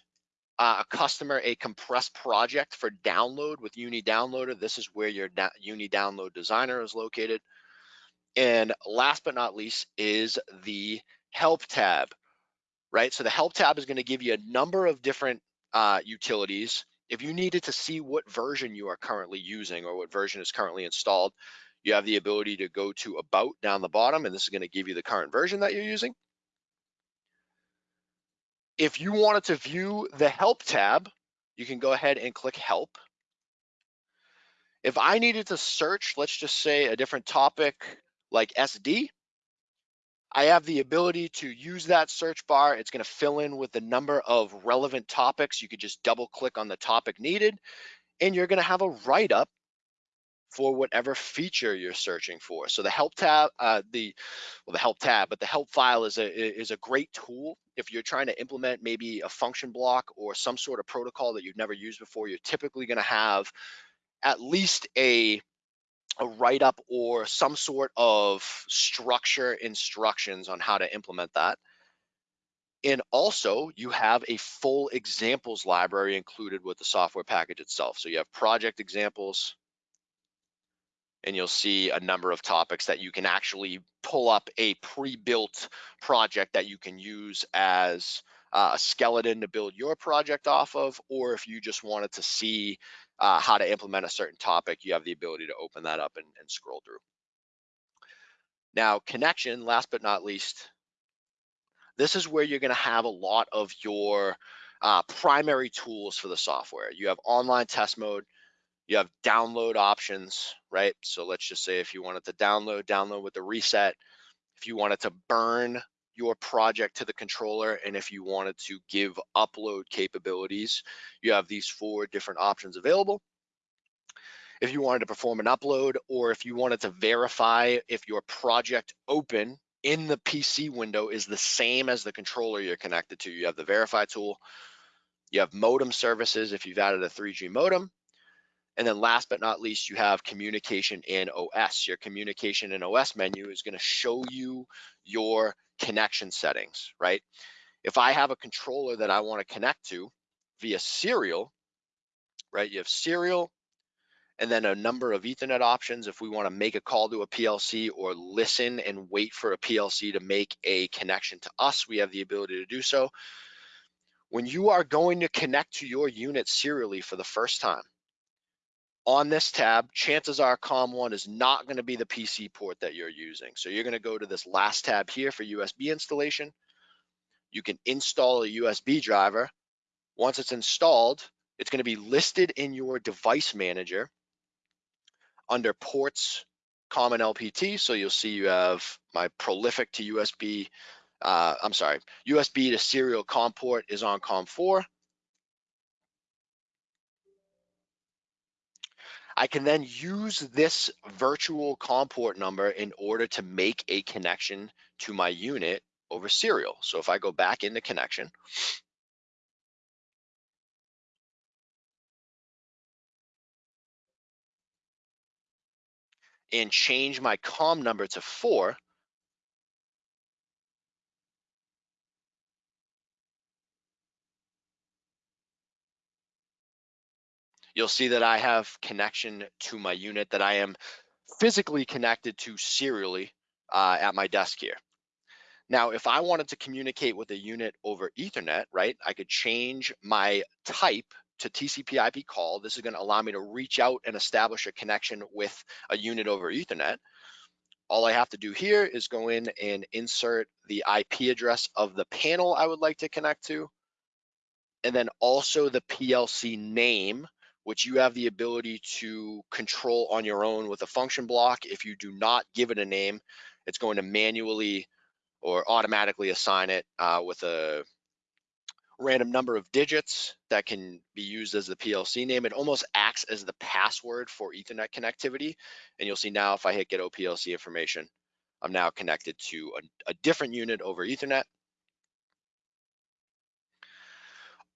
uh, a customer a compressed project for download with Uni Downloader, this is where your Uni Download Designer is located. And last but not least is the Help tab, right? So the Help tab is going to give you a number of different uh, utilities if you needed to see what version you are currently using or what version is currently installed, you have the ability to go to about down the bottom, and this is gonna give you the current version that you're using. If you wanted to view the help tab, you can go ahead and click help. If I needed to search, let's just say a different topic like SD, I have the ability to use that search bar. It's going to fill in with the number of relevant topics. You could just double click on the topic needed, and you're going to have a write up for whatever feature you're searching for. So the help tab, uh, the well, the help tab, but the help file is a is a great tool if you're trying to implement maybe a function block or some sort of protocol that you've never used before. You're typically going to have at least a a write-up or some sort of structure instructions on how to implement that. And also you have a full examples library included with the software package itself. So you have project examples and you'll see a number of topics that you can actually pull up a pre-built project that you can use as uh, a skeleton to build your project off of, or if you just wanted to see uh, how to implement a certain topic, you have the ability to open that up and, and scroll through. Now, connection, last but not least, this is where you're gonna have a lot of your uh, primary tools for the software. You have online test mode, you have download options, right? So let's just say if you wanted to download, download with the reset. If you wanted to burn your project to the controller, and if you wanted to give upload capabilities, you have these four different options available. If you wanted to perform an upload, or if you wanted to verify if your project open in the PC window is the same as the controller you're connected to, you have the verify tool. You have modem services if you've added a 3G modem. And then last but not least, you have communication in OS. Your communication in OS menu is gonna show you your connection settings, right? If I have a controller that I wanna connect to via serial, right? You have serial, and then a number of ethernet options if we want to make a call to a PLC or listen and wait for a PLC to make a connection to us, we have the ability to do so. When you are going to connect to your unit serially for the first time, on this tab, chances are COM1 is not going to be the PC port that you're using. So you're going to go to this last tab here for USB installation. You can install a USB driver. Once it's installed, it's going to be listed in your device manager under ports common LPT. So you'll see you have my prolific to USB, uh, I'm sorry, USB to serial COM port is on COM4. I can then use this virtual COM port number in order to make a connection to my unit over serial. So if I go back into connection, and change my COM number to four, you'll see that I have connection to my unit that I am physically connected to serially uh, at my desk here. Now, if I wanted to communicate with a unit over ethernet, right, I could change my type to TCP IP call. This is gonna allow me to reach out and establish a connection with a unit over ethernet. All I have to do here is go in and insert the IP address of the panel I would like to connect to, and then also the PLC name which you have the ability to control on your own with a function block. If you do not give it a name, it's going to manually or automatically assign it uh, with a random number of digits that can be used as the PLC name. It almost acts as the password for Ethernet connectivity. And you'll see now if I hit get OPLC information, I'm now connected to a, a different unit over Ethernet.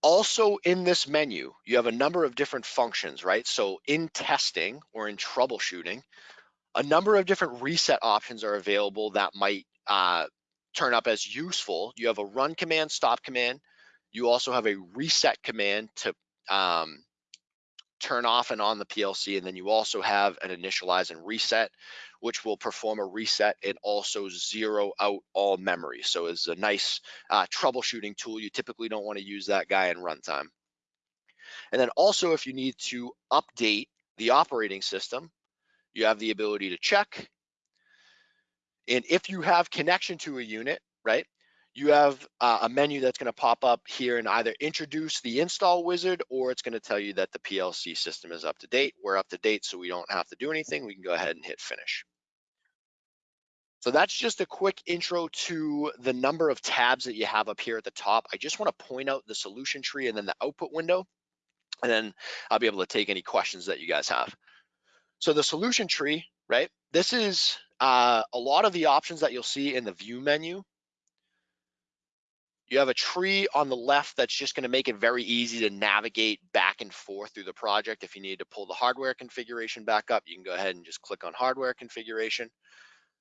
Also in this menu, you have a number of different functions, right? So in testing or in troubleshooting, a number of different reset options are available that might uh, turn up as useful. You have a run command, stop command. You also have a reset command to um, turn off and on the PLC. And then you also have an initialize and reset, which will perform a reset and also zero out all memory. So it's a nice uh, troubleshooting tool. You typically don't want to use that guy in runtime. And then also if you need to update the operating system, you have the ability to check. And if you have connection to a unit, right, you have uh, a menu that's going to pop up here and either introduce the install wizard or it's going to tell you that the PLC system is up to date. We're up to date, so we don't have to do anything. We can go ahead and hit finish. So that's just a quick intro to the number of tabs that you have up here at the top. I just want to point out the solution tree and then the output window, and then I'll be able to take any questions that you guys have. So the solution tree, right? This is uh, a lot of the options that you'll see in the view menu you have a tree on the left that's just gonna make it very easy to navigate back and forth through the project. If you need to pull the hardware configuration back up, you can go ahead and just click on hardware configuration.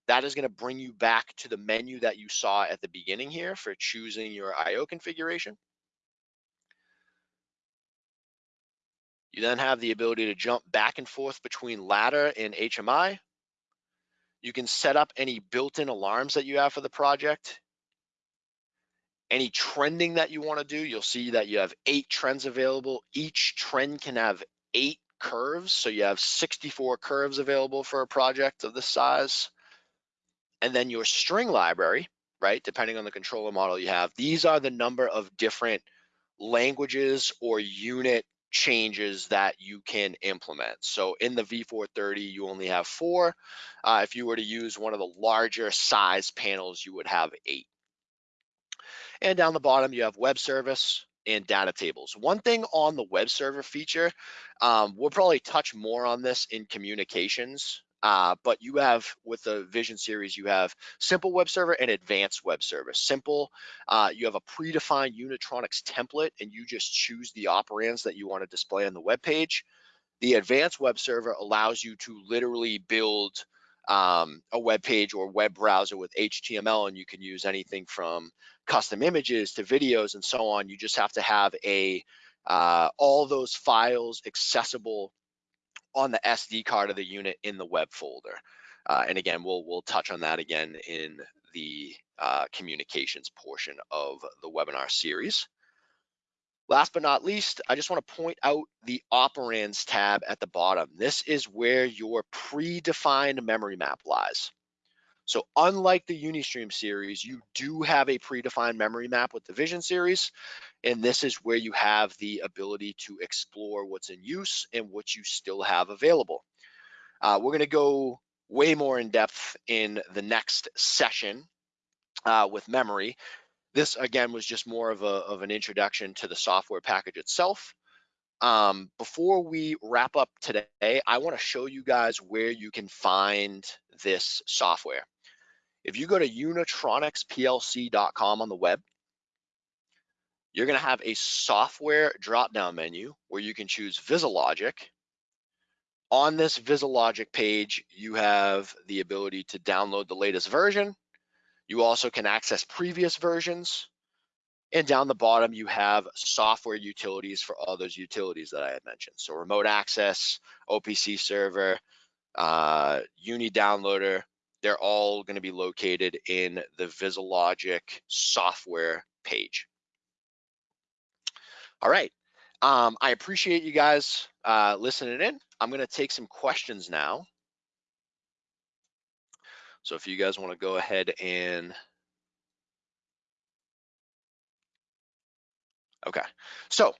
That is gonna bring you back to the menu that you saw at the beginning here for choosing your IO configuration. You then have the ability to jump back and forth between ladder and HMI. You can set up any built-in alarms that you have for the project. Any trending that you want to do, you'll see that you have eight trends available. Each trend can have eight curves. So you have 64 curves available for a project of this size. And then your string library, right, depending on the controller model you have, these are the number of different languages or unit changes that you can implement. So in the V430, you only have four. Uh, if you were to use one of the larger size panels, you would have eight. And down the bottom, you have web service and data tables. One thing on the web server feature, um, we'll probably touch more on this in communications, uh, but you have with the Vision series, you have simple web server and advanced web server. Simple, uh, you have a predefined Unitronics template and you just choose the operands that you want to display on the web page. The advanced web server allows you to literally build um, a web page or web browser with HTML, and you can use anything from custom images to videos and so on. You just have to have a uh, all those files accessible on the SD card of the unit in the web folder. Uh, and again, we'll we'll touch on that again in the uh, communications portion of the webinar series. Last but not least, I just want to point out the operands tab at the bottom. This is where your predefined memory map lies. So unlike the Unistream series, you do have a predefined memory map with the Vision series, and this is where you have the ability to explore what's in use and what you still have available. Uh, we're gonna go way more in depth in the next session uh, with memory, this again was just more of, a, of an introduction to the software package itself. Um, before we wrap up today, I wanna show you guys where you can find this software. If you go to unitronicsplc.com on the web, you're gonna have a software drop-down menu where you can choose VisiLogic. On this VisiLogic page, you have the ability to download the latest version you also can access previous versions. And down the bottom, you have software utilities for all those utilities that I had mentioned. So remote access, OPC server, uh, Uni downloader, they're all gonna be located in the VisiLogic software page. All right, um, I appreciate you guys uh, listening in. I'm gonna take some questions now. So if you guys want to go ahead and Okay, so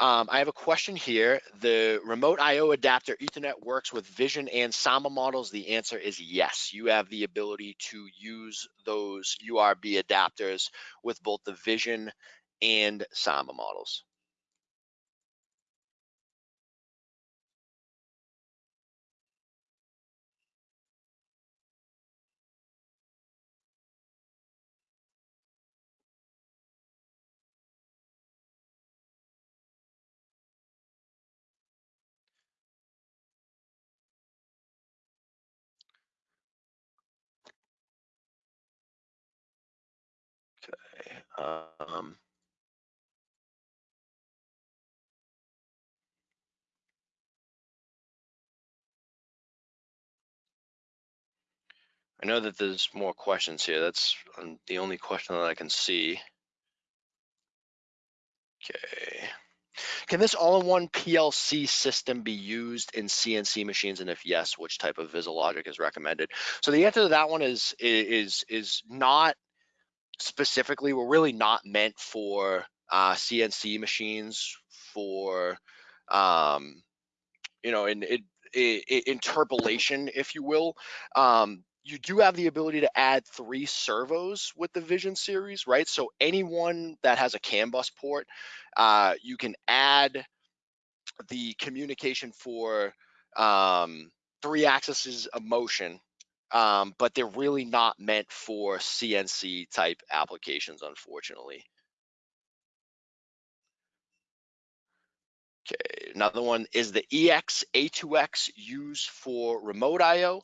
um, I have a question here. The remote IO adapter Ethernet works with Vision and Samba models. The answer is yes. You have the ability to use those URB adapters with both the Vision and Samba models. Um, I know that there's more questions here. That's um, the only question that I can see. Okay. Can this all-in-one PLC system be used in CNC machines? And if yes, which type of VisiLogic is recommended? So the answer to that one is is is not specifically, we're really not meant for uh, CNC machines for, um, you know, in, in, in, interpolation, if you will. Um, you do have the ability to add three servos with the Vision series, right? So anyone that has a CAN bus port, uh, you can add the communication for um, three axes of motion um, but they're really not meant for CNC type applications, unfortunately. Okay, another one is the EX A2X used for remote IO.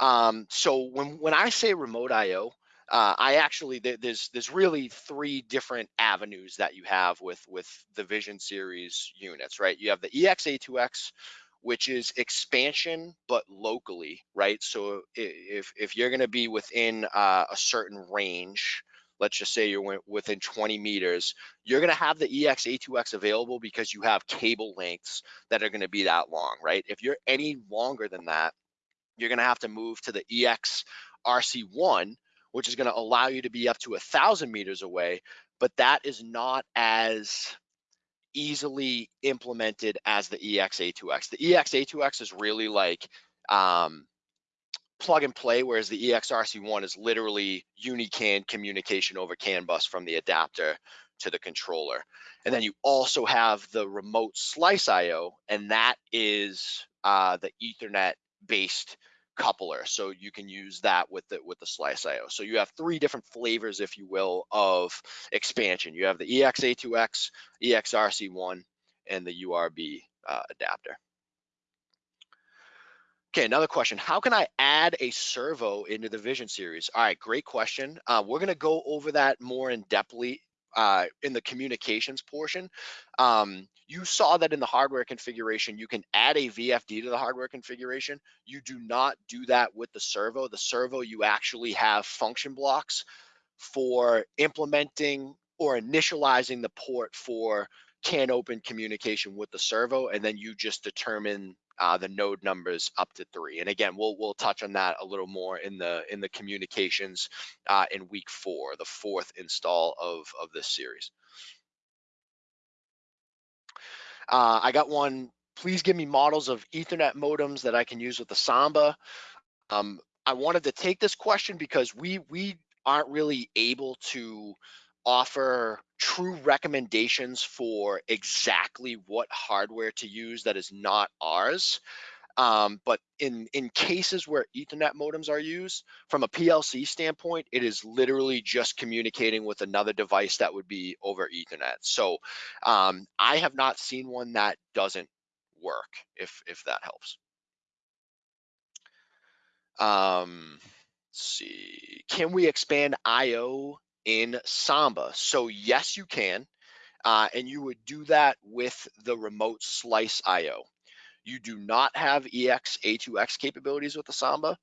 Um, so when, when I say remote IO, uh, I actually there's there's really three different avenues that you have with with the Vision Series units, right? You have the EXA2X, which is expansion but locally, right? So if if you're going to be within uh, a certain range, let's just say you're within 20 meters, you're going to have the EXA2X available because you have cable lengths that are going to be that long, right? If you're any longer than that, you're going to have to move to the EX RC1, which is going to allow you to be up to a thousand meters away, but that is not as easily implemented as the EXA2X. The EXA2X is really like um, plug and play, whereas the EXRC1 is literally UniCAN communication over CAN bus from the adapter to the controller. And then you also have the remote slice IO, and that is uh, the Ethernet based coupler. So you can use that with the with the slice IO. So you have three different flavors, if you will, of expansion. You have the EXA2X, EXRC1, and the URB uh, adapter. Okay, another question. How can I add a servo into the Vision series? All right, great question. Uh, we're gonna go over that more in depthly uh, in the communications portion. Um, you saw that in the hardware configuration, you can add a VFD to the hardware configuration. You do not do that with the servo. The servo, you actually have function blocks for implementing or initializing the port for CAN open communication with the servo, and then you just determine uh, the node numbers up to three. And again, we'll we'll touch on that a little more in the in the communications uh, in week four, the fourth install of of this series. Uh, I got one. Please give me models of Ethernet modems that I can use with the Samba. Um, I wanted to take this question because we we aren't really able to offer true recommendations for exactly what hardware to use that is not ours. Um, but in in cases where Ethernet modems are used, from a PLC standpoint, it is literally just communicating with another device that would be over Ethernet. So um, I have not seen one that doesn't work. If if that helps. Um, see, can we expand I/O in Samba. So yes, you can. Uh, and you would do that with the remote slice IO. You do not have EX A2X capabilities with the Samba.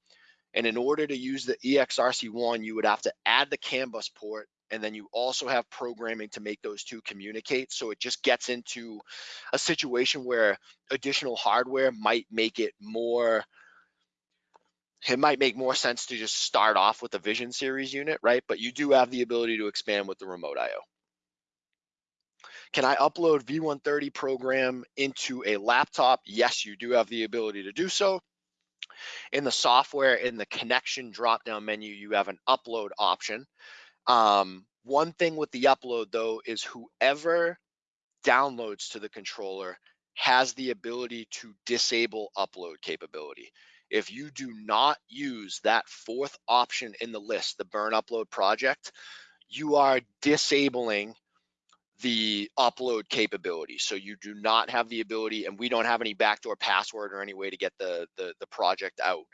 And in order to use the EXRC1, you would have to add the CAN bus port and then you also have programming to make those two communicate. So it just gets into a situation where additional hardware might make it more it might make more sense to just start off with a Vision Series unit, right? But you do have the ability to expand with the remote IO. Can I upload V130 program into a laptop? Yes, you do have the ability to do so. In the software, in the connection drop-down menu, you have an upload option. Um, one thing with the upload though is whoever downloads to the controller has the ability to disable upload capability. If you do not use that fourth option in the list, the burn upload project, you are disabling the upload capability. So you do not have the ability, and we don't have any backdoor password or any way to get the, the, the project out.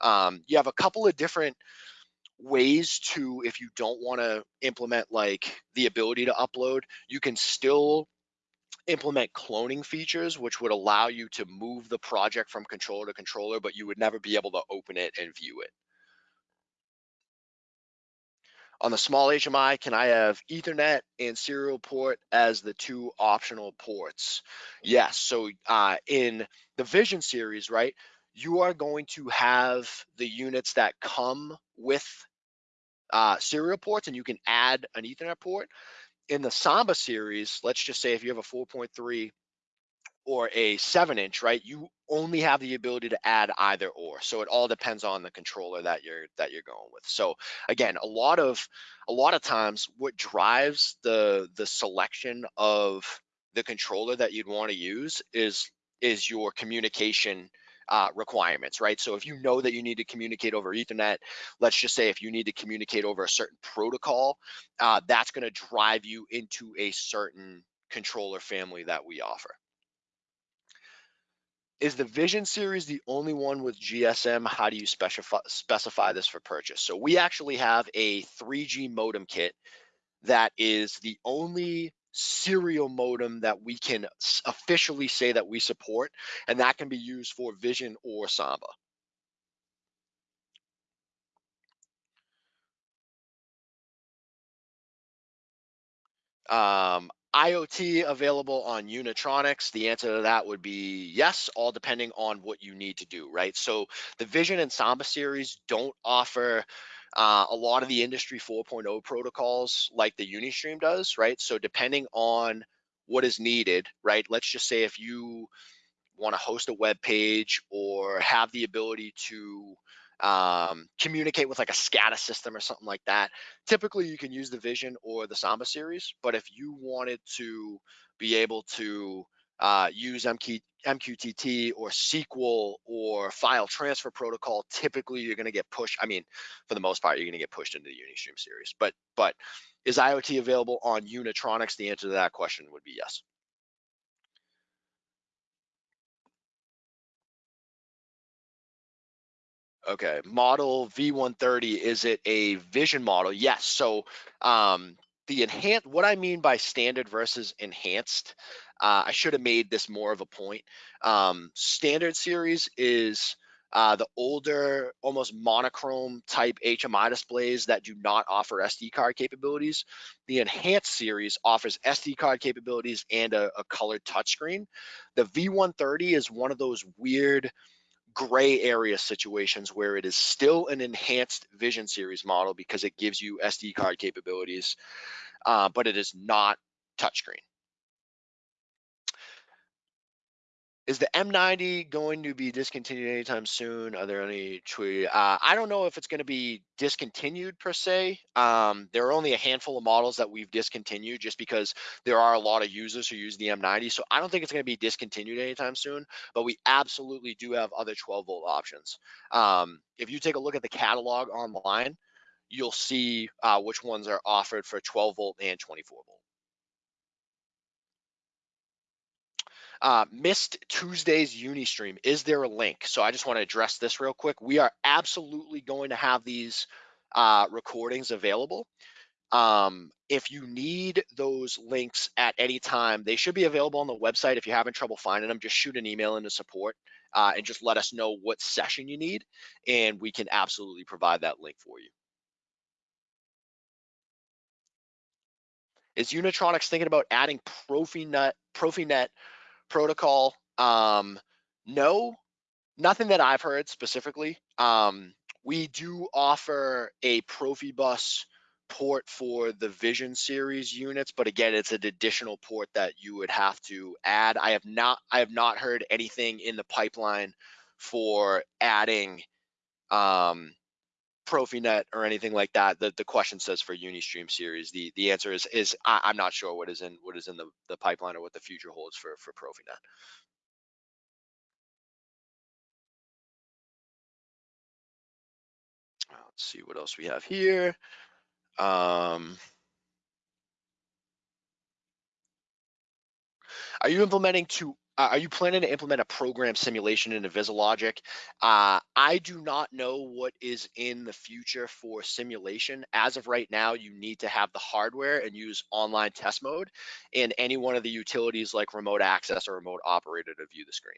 Um, you have a couple of different ways to, if you don't want to implement like the ability to upload, you can still implement cloning features, which would allow you to move the project from controller to controller, but you would never be able to open it and view it. On the small HMI, can I have Ethernet and serial port as the two optional ports? Yes, so uh, in the Vision series, right, you are going to have the units that come with uh, serial ports and you can add an Ethernet port in the Samba series, let's just say if you have a 4.3 or a seven inch, right, you only have the ability to add either or. So it all depends on the controller that you're that you're going with. So again, a lot of a lot of times what drives the the selection of the controller that you'd want to use is is your communication uh, requirements, right? So if you know that you need to communicate over Ethernet, let's just say if you need to communicate over a certain protocol, uh, that's going to drive you into a certain controller family that we offer. is the Vision series the only one with GSM? How do you specify specify this for purchase? So we actually have a 3G modem kit that is the only serial modem that we can officially say that we support, and that can be used for Vision or Samba. Um, IoT available on Unitronics? The answer to that would be yes, all depending on what you need to do, right? So the Vision and Samba series don't offer uh, a lot of the industry 4.0 protocols like the Unistream does, right? So depending on what is needed, right? Let's just say if you want to host a web page or have the ability to um, communicate with like a SCADA system or something like that. Typically, you can use the Vision or the Samba series, but if you wanted to be able to uh, use MQ, MQTT or SQL or file transfer protocol, typically you're going to get pushed. I mean, for the most part, you're going to get pushed into the Unistream series. But but is IoT available on Unitronics? The answer to that question would be yes. Okay, model V130, is it a vision model? Yes. So um, the enhanced, what I mean by standard versus enhanced, uh, I should have made this more of a point. Um, standard series is uh, the older, almost monochrome type HMI displays that do not offer SD card capabilities. The enhanced series offers SD card capabilities and a, a colored touchscreen. The V130 is one of those weird, gray area situations where it is still an enhanced vision series model because it gives you SD card capabilities, uh, but it is not touchscreen. Is the M90 going to be discontinued anytime soon? Are there any tweet? Uh, I don't know if it's going to be discontinued per se. Um, there are only a handful of models that we've discontinued just because there are a lot of users who use the M90. So I don't think it's going to be discontinued anytime soon, but we absolutely do have other 12 volt options. Um, if you take a look at the catalog online, you'll see uh, which ones are offered for 12 volt and 24 volt. Uh, missed Tuesday's Unistream. Is there a link? So I just want to address this real quick. We are absolutely going to have these uh, recordings available. Um, if you need those links at any time, they should be available on the website. If you're having trouble finding them, just shoot an email into support uh, and just let us know what session you need, and we can absolutely provide that link for you. Is Unitronics thinking about adding Profinet, Profinet protocol. Um, no, nothing that I've heard specifically. Um, we do offer a Profibus port for the Vision series units, but again, it's an additional port that you would have to add. I have not, I have not heard anything in the pipeline for adding um, Profinet or anything like that. The the question says for Unistream series. The the answer is is I, am not sure what is in what is in the, the pipeline or what the future holds for for Profinet. Let's see what else we have here. Um, are you implementing to uh, are you planning to implement a program simulation into VisiLogic? Uh, I do not know what is in the future for simulation. As of right now, you need to have the hardware and use online test mode and any one of the utilities like remote access or remote operator to view the screen.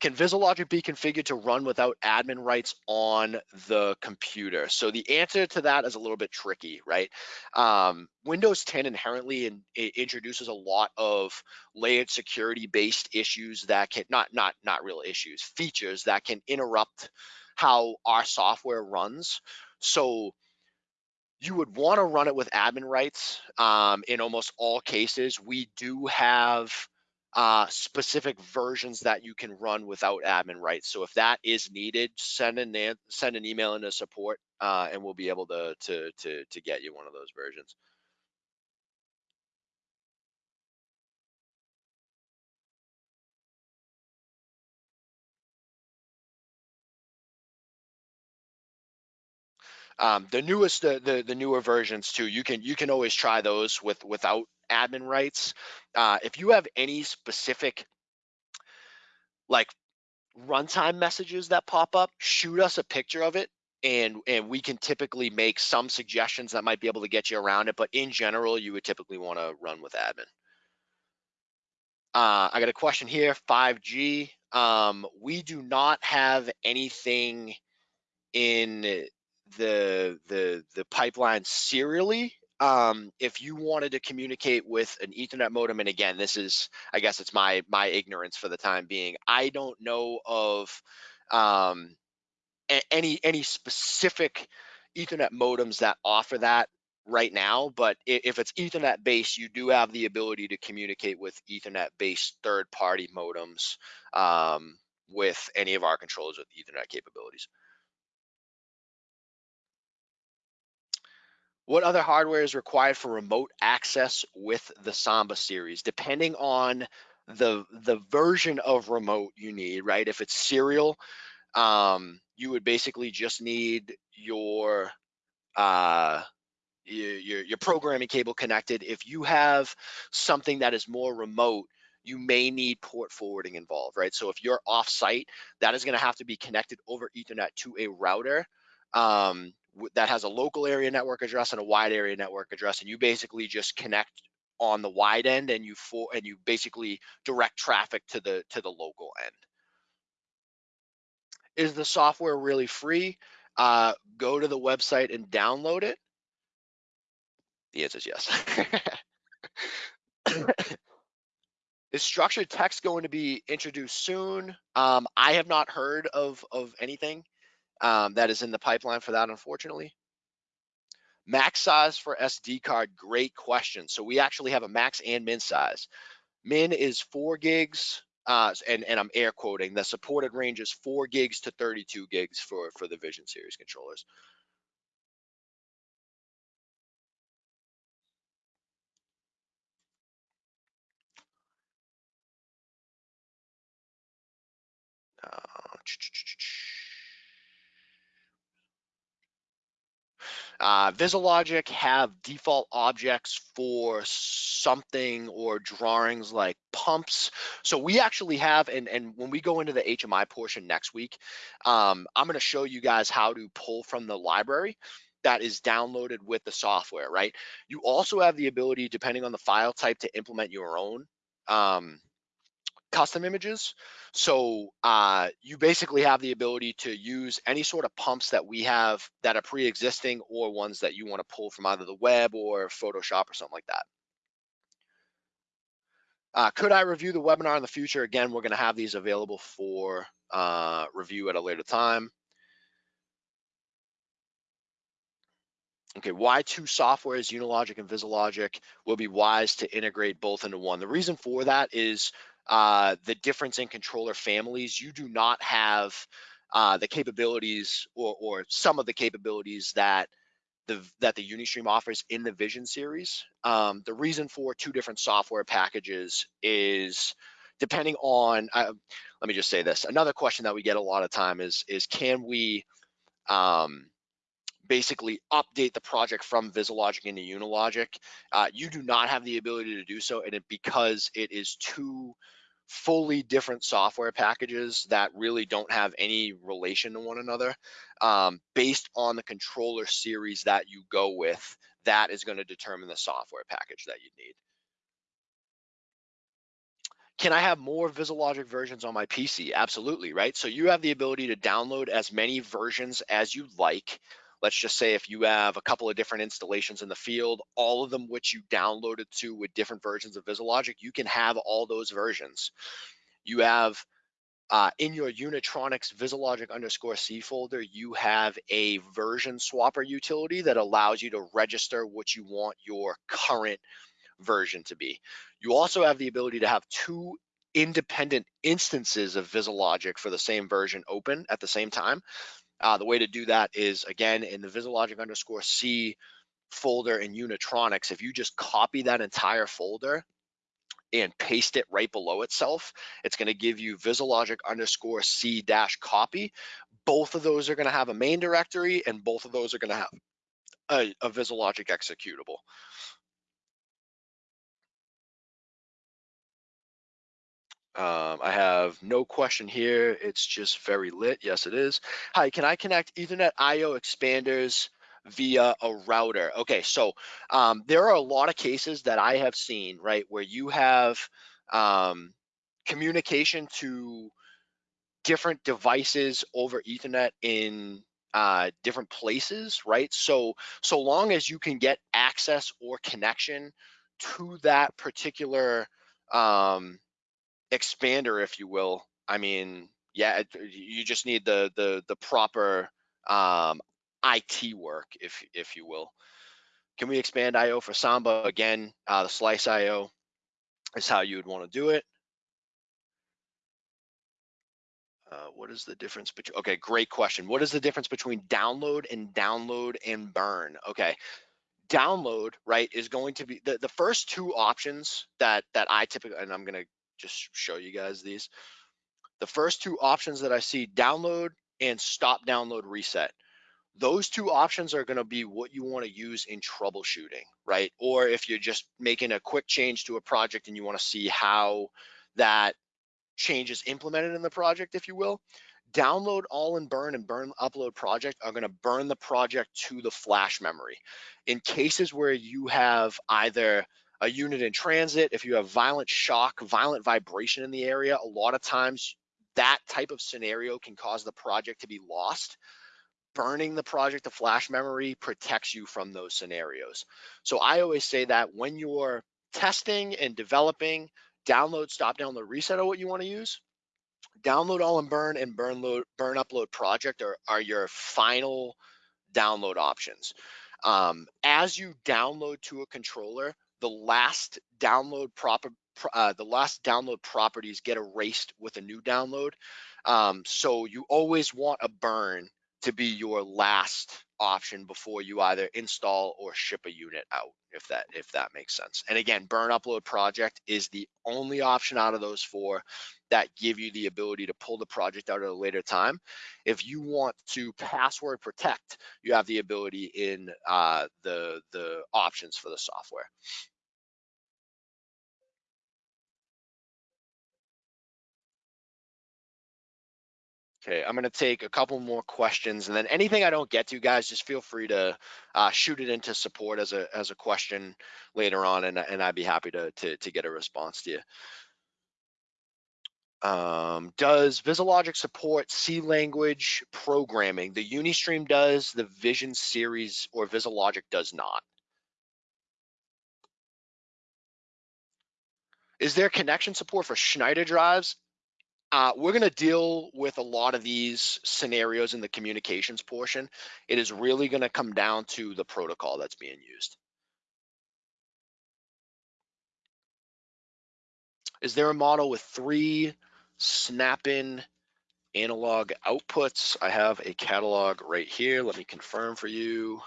Can VisiLogic be configured to run without admin rights on the computer? So the answer to that is a little bit tricky, right? Um, Windows 10 inherently in, introduces a lot of layered security-based issues that can not not not real issues, features that can interrupt how our software runs. So you would want to run it with admin rights. Um, in almost all cases, we do have uh, specific versions that you can run without admin rights. So if that is needed, send an send an email into support, uh, and we'll be able to to to to get you one of those versions. Um, the newest, the, the the newer versions too. You can you can always try those with without admin rights. Uh, if you have any specific like runtime messages that pop up, shoot us a picture of it and and we can typically make some suggestions that might be able to get you around it but in general you would typically want to run with admin uh, i got a question here 5g um, we do not have anything in the the the pipeline serially um, if you wanted to communicate with an ethernet modem and again this is i guess it's my my ignorance for the time being i don't know of um, any any specific ethernet modems that offer that right now but if it's ethernet based you do have the ability to communicate with ethernet based third party modems um, with any of our controllers with ethernet capabilities what other hardware is required for remote access with the samba series depending on the the version of remote you need right if it's serial um, you would basically just need your uh, your, your programming cable connected. If you have something that is more remote, you may need port forwarding involved, right? So if you're off-site, that is going to have to be connected over Ethernet to a router um, that has a local area network address and a wide area network address, and you basically just connect on the wide end and you for and you basically direct traffic to the to the local end. Is the software really free? Uh, go to the website and download it. The answer is yes. *coughs* is structured text going to be introduced soon? Um, I have not heard of of anything um, that is in the pipeline for that, unfortunately. Max size for SD card, great question. So we actually have a max and min size. Min is four gigs, uh, and, and I'm air quoting, the supported range is four gigs to 32 gigs for, for the Vision Series controllers. Uh, Uh, VisiLogic have default objects for something or drawings like pumps. So we actually have, and, and when we go into the HMI portion next week, um, I'm going to show you guys how to pull from the library that is downloaded with the software, right? You also have the ability, depending on the file type, to implement your own um, custom images. So uh, you basically have the ability to use any sort of pumps that we have that are pre-existing or ones that you want to pull from either the web or Photoshop or something like that. Uh, could I review the webinar in the future? Again, we're going to have these available for uh, review at a later time. Okay, why two softwares, Unilogic and VisiLogic, will be wise to integrate both into one. The reason for that is uh, the difference in controller families, you do not have uh, the capabilities or, or some of the capabilities that the, that the Unistream offers in the Vision series. Um, the reason for two different software packages is depending on, uh, let me just say this. Another question that we get a lot of time is, is can we um, basically update the project from VisiLogic into Unilogic? Uh, you do not have the ability to do so and it, because it is too fully different software packages that really don't have any relation to one another um, based on the controller series that you go with that is going to determine the software package that you need can I have more VisiLogic versions on my PC? Absolutely, right? So you have the ability to download as many versions as you like. Let's just say if you have a couple of different installations in the field, all of them which you downloaded to with different versions of VisiLogic, you can have all those versions. You have uh, in your Unitronics VisiLogic underscore C folder, you have a version swapper utility that allows you to register what you want your current version to be. You also have the ability to have two independent instances of VisiLogic for the same version open at the same time. Uh, the way to do that is again in the VisiLogic underscore C folder in Unitronics. If you just copy that entire folder and paste it right below itself, it's going to give you VisiLogic underscore C dash copy. both of those are going to have a main directory and both of those are going to have a, a VisiLogic executable. Um, I have no question here. It's just very lit. Yes, it is. Hi, can I connect Ethernet IO expanders via a router? Okay, so um, there are a lot of cases that I have seen, right, where you have um, communication to different devices over Ethernet in uh, different places, right? So so long as you can get access or connection to that particular um, expander, if you will, I mean, yeah, you just need the the the proper um, IT work, if if you will. Can we expand IO for Samba again? Uh, the slice IO is how you would want to do it. Uh, what is the difference between, okay, great question. What is the difference between download and download and burn? Okay, download, right, is going to be, the, the first two options that, that I typically, and I'm gonna just show you guys these. The first two options that I see, download and stop download reset. Those two options are gonna be what you wanna use in troubleshooting, right? Or if you're just making a quick change to a project and you wanna see how that changes implemented in the project, if you will, download all and burn and burn upload project are going to burn the project to the flash memory. In cases where you have either a unit in transit, if you have violent shock, violent vibration in the area, a lot of times that type of scenario can cause the project to be lost. Burning the project to flash memory protects you from those scenarios. So I always say that when you're testing and developing download, stop download, reset are what you want to use. Download all and burn and burn load, burn upload project are, are your final download options. Um, as you download to a controller, the last download proper uh, the last download properties get erased with a new download. Um, so you always want a burn to be your last option before you either install or ship a unit out if that if that makes sense. And again burn upload project is the only option out of those four that give you the ability to pull the project out at a later time. If you want to password protect you have the ability in uh, the the options for the software Okay, I'm gonna take a couple more questions, and then anything I don't get to, guys, just feel free to uh, shoot it into support as a as a question later on, and and I'd be happy to to, to get a response to you. Um, does VisiLogic support C language programming? The Unistream does, the Vision series or VisiLogic does not. Is there connection support for Schneider drives? Uh, we're going to deal with a lot of these scenarios in the communications portion. It is really going to come down to the protocol that's being used. Is there a model with three snap-in analog outputs? I have a catalog right here. Let me confirm for you.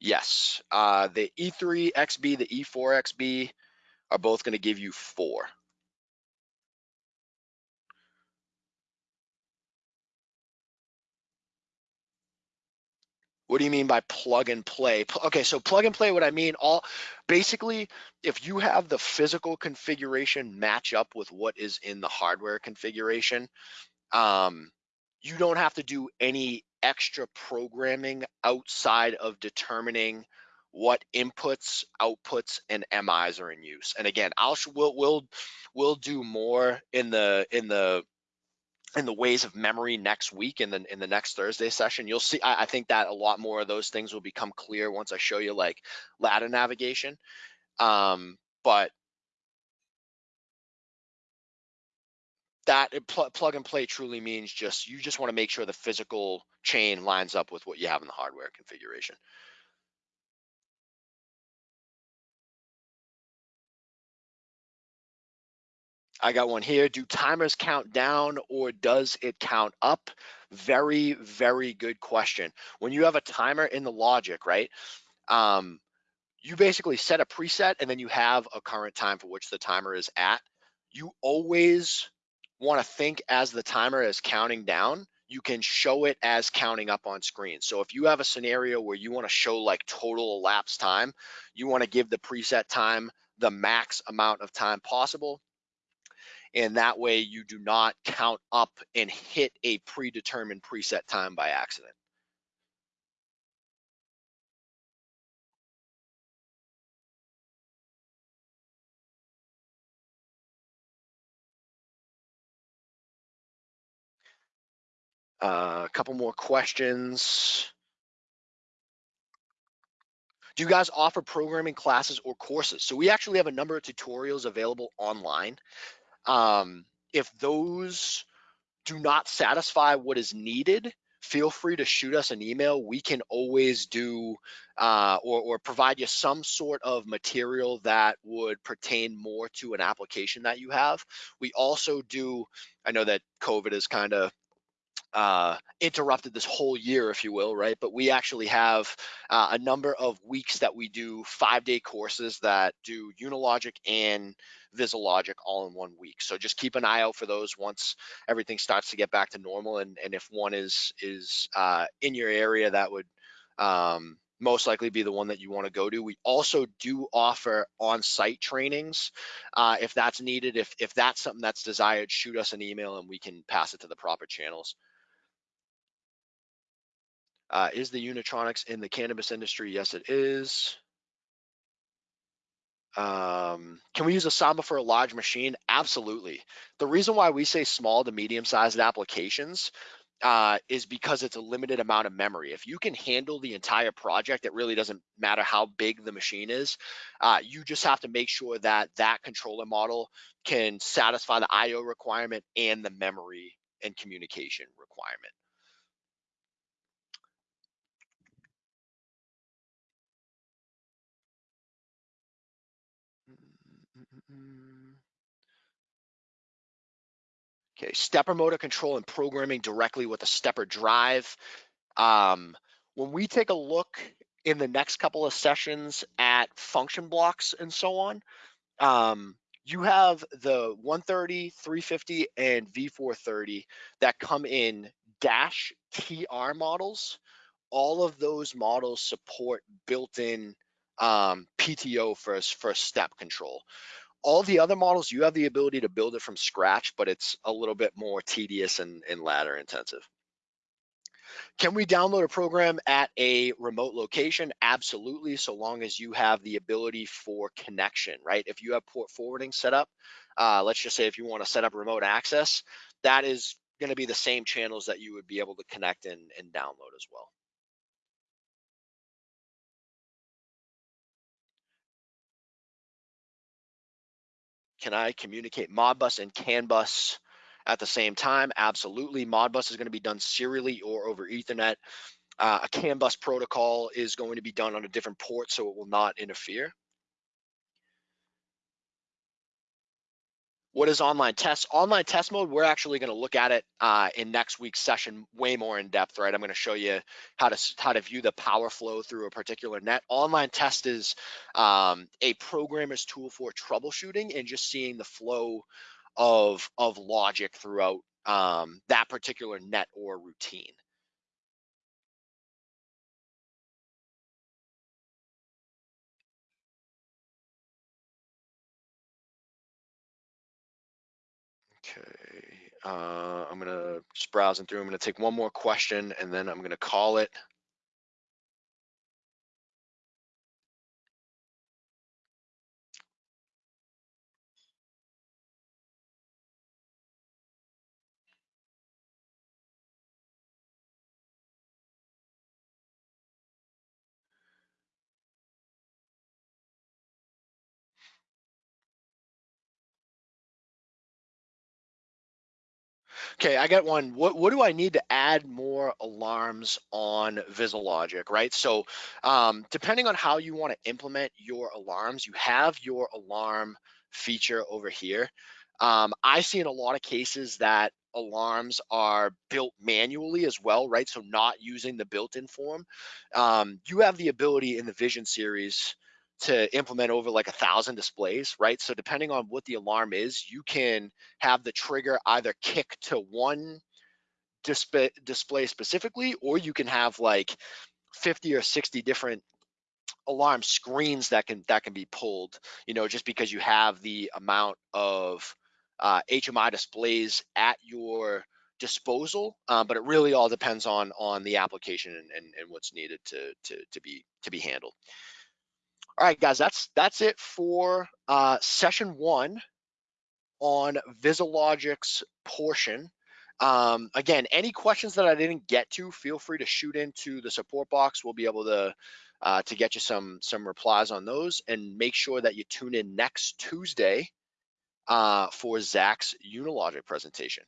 Yes, uh, the E3XB, the E4XB are both going to give you four. What do you mean by plug and play? Okay, so plug and play, what I mean, all basically, if you have the physical configuration match up with what is in the hardware configuration, um, you don't have to do any extra programming outside of determining what inputs, outputs, and MIs are in use. And again, I'll we'll we'll we'll do more in the in the in the ways of memory next week in the in the next Thursday session. You'll see. I, I, think that a lot more of those things will become clear once I show you like ladder navigation. Um, but that pl plug and play truly means just you just want to make sure the physical chain lines up with what you have in the hardware configuration. I got one here. Do timers count down or does it count up? Very, very good question. When you have a timer in the logic, right? Um, you basically set a preset and then you have a current time for which the timer is at. You always want to think as the timer is counting down, you can show it as counting up on screen. So if you have a scenario where you want to show like total elapsed time, you want to give the preset time the max amount of time possible. And that way you do not count up and hit a predetermined preset time by accident. Uh, a couple more questions. Do you guys offer programming classes or courses? So we actually have a number of tutorials available online. Um, if those do not satisfy what is needed, feel free to shoot us an email. We can always do uh, or, or provide you some sort of material that would pertain more to an application that you have. We also do, I know that COVID is kind of uh, interrupted this whole year, if you will, right? But we actually have uh, a number of weeks that we do five day courses that do Unilogic and VisiLogic all in one week. So just keep an eye out for those once everything starts to get back to normal. And, and if one is is uh, in your area, that would um, most likely be the one that you want to go to. We also do offer on-site trainings uh, if that's needed. If if that's something that's desired, shoot us an email and we can pass it to the proper channels. Uh, is the Unitronics in the cannabis industry? Yes, it is. Um, can we use a Samba for a large machine? Absolutely. The reason why we say small to medium sized applications uh, is because it's a limited amount of memory. If you can handle the entire project, it really doesn't matter how big the machine is. Uh, you just have to make sure that that controller model can satisfy the IO requirement and the memory and communication requirement. Okay, stepper motor control and programming directly with a stepper drive. Um, when we take a look in the next couple of sessions at function blocks and so on, um, you have the 130, 350, and V430 that come in dash TR models. All of those models support built-in um, PTO for, for step control. All the other models, you have the ability to build it from scratch, but it's a little bit more tedious and, and ladder intensive. Can we download a program at a remote location? Absolutely, so long as you have the ability for connection, right? If you have port forwarding set up, uh, let's just say if you want to set up remote access, that is going to be the same channels that you would be able to connect and, and download as well. Can I communicate Modbus and CAN bus at the same time? Absolutely. Modbus is going to be done serially or over Ethernet. Uh, a CAN bus protocol is going to be done on a different port, so it will not interfere. What is online test? Online test mode, we're actually going to look at it uh, in next week's session way more in depth, right? I'm going to show you how to how to view the power flow through a particular net. Online test is um, a programmer's tool for troubleshooting and just seeing the flow of of logic throughout um, that particular net or routine. Uh, I'm gonna just browsing through. I'm gonna take one more question and then I'm gonna call it. Okay, I got one. What what do I need to add more alarms on VisiLogic, right? So um, depending on how you want to implement your alarms, you have your alarm feature over here. Um, I see in a lot of cases that alarms are built manually as well, right? So not using the built-in form. Um, you have the ability in the Vision series to implement over like a thousand displays, right? So depending on what the alarm is, you can have the trigger either kick to one display display specifically, or you can have like 50 or 60 different alarm screens that can that can be pulled you know just because you have the amount of uh, HMI displays at your disposal uh, but it really all depends on on the application and, and, and what's needed to, to to be to be handled all right guys that's that's it for uh, session one on VisiLogic's portion um, again, any questions that I didn't get to, feel free to shoot into the support box. We'll be able to uh, to get you some some replies on those, and make sure that you tune in next Tuesday uh, for Zach's Unilogic presentation.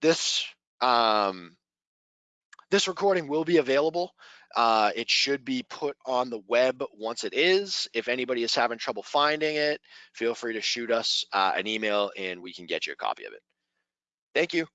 This um, this recording will be available. Uh, it should be put on the web once it is. If anybody is having trouble finding it, feel free to shoot us uh, an email and we can get you a copy of it. Thank you.